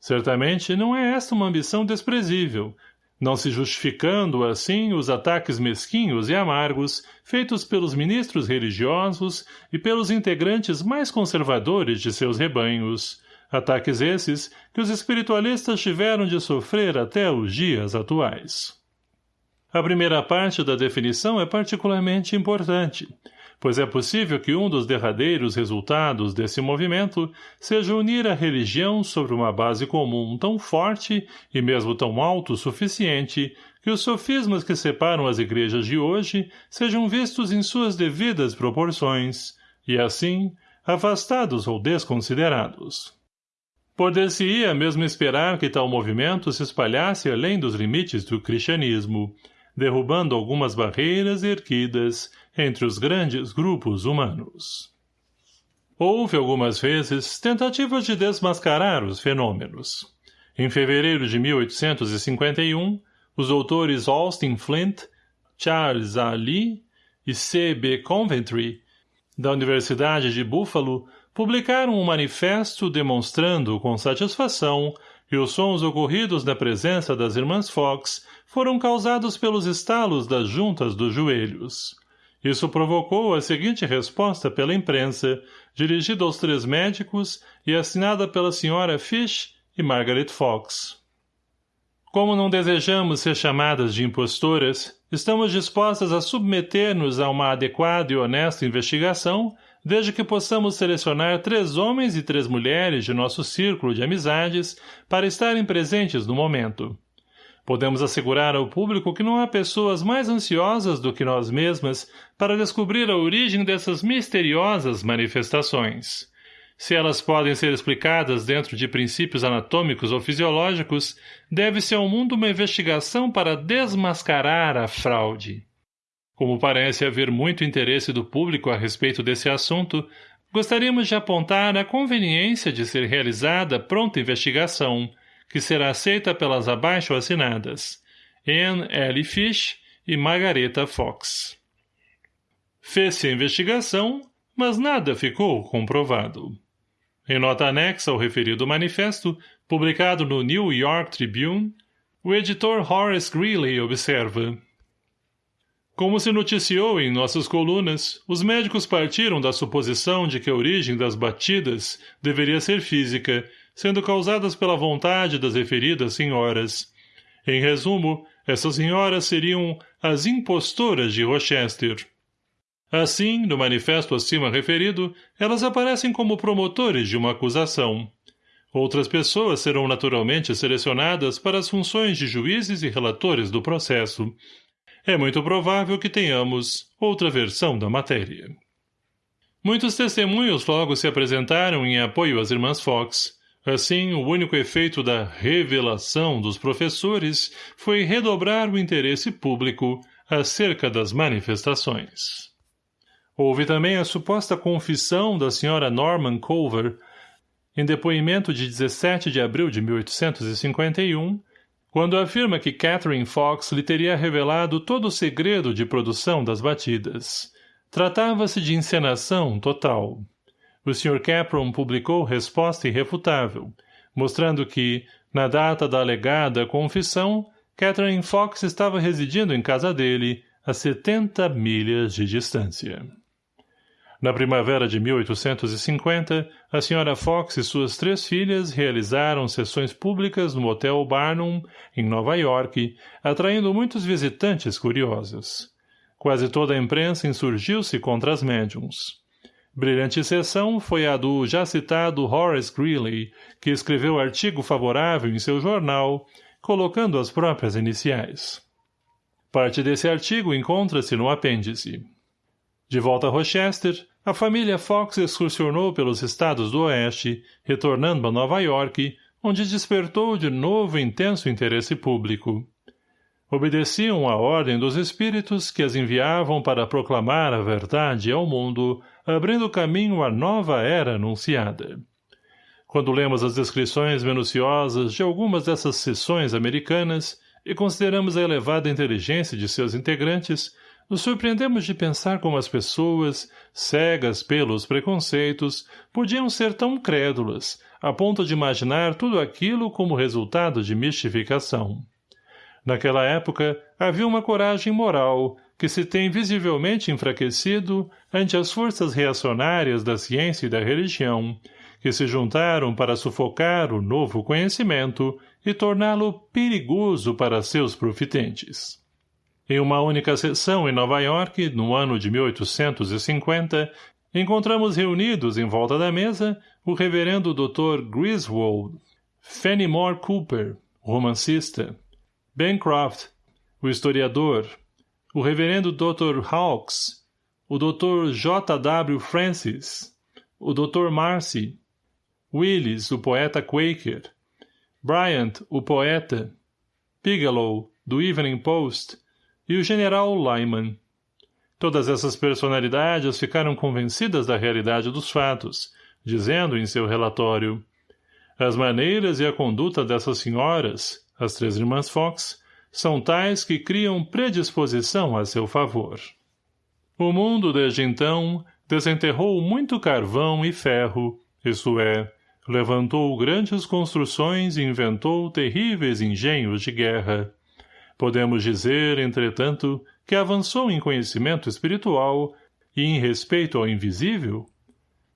Certamente não é esta uma ambição desprezível, não se justificando, assim, os ataques mesquinhos e amargos feitos pelos ministros religiosos e pelos integrantes mais conservadores de seus rebanhos, ataques esses que os espiritualistas tiveram de sofrer até os dias atuais. A primeira parte da definição é particularmente importante, pois é possível que um dos derradeiros resultados desse movimento seja unir a religião sobre uma base comum tão forte e mesmo tão autossuficiente que os sofismas que separam as igrejas de hoje sejam vistos em suas devidas proporções, e assim, afastados ou desconsiderados. Poder-se-ia mesmo esperar que tal movimento se espalhasse além dos limites do cristianismo, derrubando algumas barreiras erguidas entre os grandes grupos humanos. Houve algumas vezes tentativas de desmascarar os fenômenos. Em fevereiro de 1851, os autores Austin Flint, Charles A. Lee e C. B. Coventry, da Universidade de Buffalo, publicaram um manifesto demonstrando com satisfação que os sons ocorridos na presença das irmãs Fox foram causados pelos estalos das juntas dos joelhos. Isso provocou a seguinte resposta pela imprensa, dirigida aos três médicos e assinada pela senhora Fish e Margaret Fox. Como não desejamos ser chamadas de impostoras, estamos dispostas a submeter-nos a uma adequada e honesta investigação, desde que possamos selecionar três homens e três mulheres de nosso círculo de amizades para estarem presentes no momento. Podemos assegurar ao público que não há pessoas mais ansiosas do que nós mesmas para descobrir a origem dessas misteriosas manifestações. Se elas podem ser explicadas dentro de princípios anatômicos ou fisiológicos, deve-se ao mundo uma investigação para desmascarar a fraude. Como parece haver muito interesse do público a respeito desse assunto, gostaríamos de apontar a conveniência de ser realizada pronta investigação, que será aceita pelas abaixo assinadas Anne L. Fish e Margareta Fox. Fez-se a investigação, mas nada ficou comprovado. Em nota anexa ao referido manifesto, publicado no New York Tribune, o editor Horace Greeley observa Como se noticiou em nossas colunas, os médicos partiram da suposição de que a origem das batidas deveria ser física sendo causadas pela vontade das referidas senhoras. Em resumo, essas senhoras seriam as impostoras de Rochester. Assim, no manifesto acima referido, elas aparecem como promotores de uma acusação. Outras pessoas serão naturalmente selecionadas para as funções de juízes e relatores do processo. É muito provável que tenhamos outra versão da matéria. Muitos testemunhos logo se apresentaram em apoio às irmãs Fox. Assim, o único efeito da revelação dos professores foi redobrar o interesse público acerca das manifestações. Houve também a suposta confissão da senhora Norman Culver, em depoimento de 17 de abril de 1851, quando afirma que Catherine Fox lhe teria revelado todo o segredo de produção das batidas. Tratava-se de encenação total. O Sr. Capron publicou resposta irrefutável, mostrando que, na data da alegada confissão, Catherine Fox estava residindo em casa dele, a 70 milhas de distância. Na primavera de 1850, a Sra. Fox e suas três filhas realizaram sessões públicas no Hotel Barnum, em Nova York, atraindo muitos visitantes curiosos. Quase toda a imprensa insurgiu-se contra as médiums. Brilhante sessão foi a do já citado Horace Greeley, que escreveu artigo favorável em seu jornal, colocando as próprias iniciais. Parte desse artigo encontra-se no apêndice. De volta a Rochester, a família Fox excursionou pelos estados do oeste, retornando a Nova York, onde despertou de novo intenso interesse público obedeciam à ordem dos espíritos que as enviavam para proclamar a verdade ao mundo, abrindo caminho à nova era anunciada. Quando lemos as descrições minuciosas de algumas dessas sessões americanas e consideramos a elevada inteligência de seus integrantes, nos surpreendemos de pensar como as pessoas, cegas pelos preconceitos, podiam ser tão crédulas, a ponto de imaginar tudo aquilo como resultado de mistificação. Naquela época, havia uma coragem moral que se tem visivelmente enfraquecido ante as forças reacionárias da ciência e da religião, que se juntaram para sufocar o novo conhecimento e torná-lo perigoso para seus profitentes. Em uma única sessão em Nova York, no ano de 1850, encontramos reunidos em volta da mesa o reverendo Dr. Griswold, Fenimore Cooper, romancista, Bancroft, o historiador, o reverendo Dr. Hawkes, o Dr. J. W. Francis, o Dr. Marcy, Willis, o poeta Quaker, Bryant, o poeta, Bigelow, do Evening Post, e o general Lyman. Todas essas personalidades ficaram convencidas da realidade dos fatos, dizendo em seu relatório as maneiras e a conduta dessas senhoras, as três irmãs Fox, são tais que criam predisposição a seu favor. O mundo, desde então, desenterrou muito carvão e ferro, isto é, levantou grandes construções e inventou terríveis engenhos de guerra. Podemos dizer, entretanto, que avançou em conhecimento espiritual e em respeito ao invisível?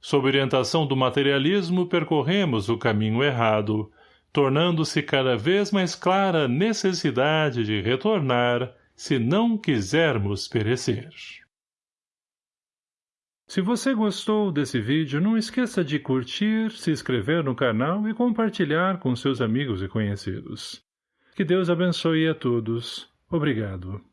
Sob orientação do materialismo percorremos o caminho errado, tornando-se cada vez mais clara a necessidade de retornar se não quisermos perecer. Se você gostou desse vídeo, não esqueça de curtir, se inscrever no canal e compartilhar com seus amigos e conhecidos. Que Deus abençoe a todos. Obrigado.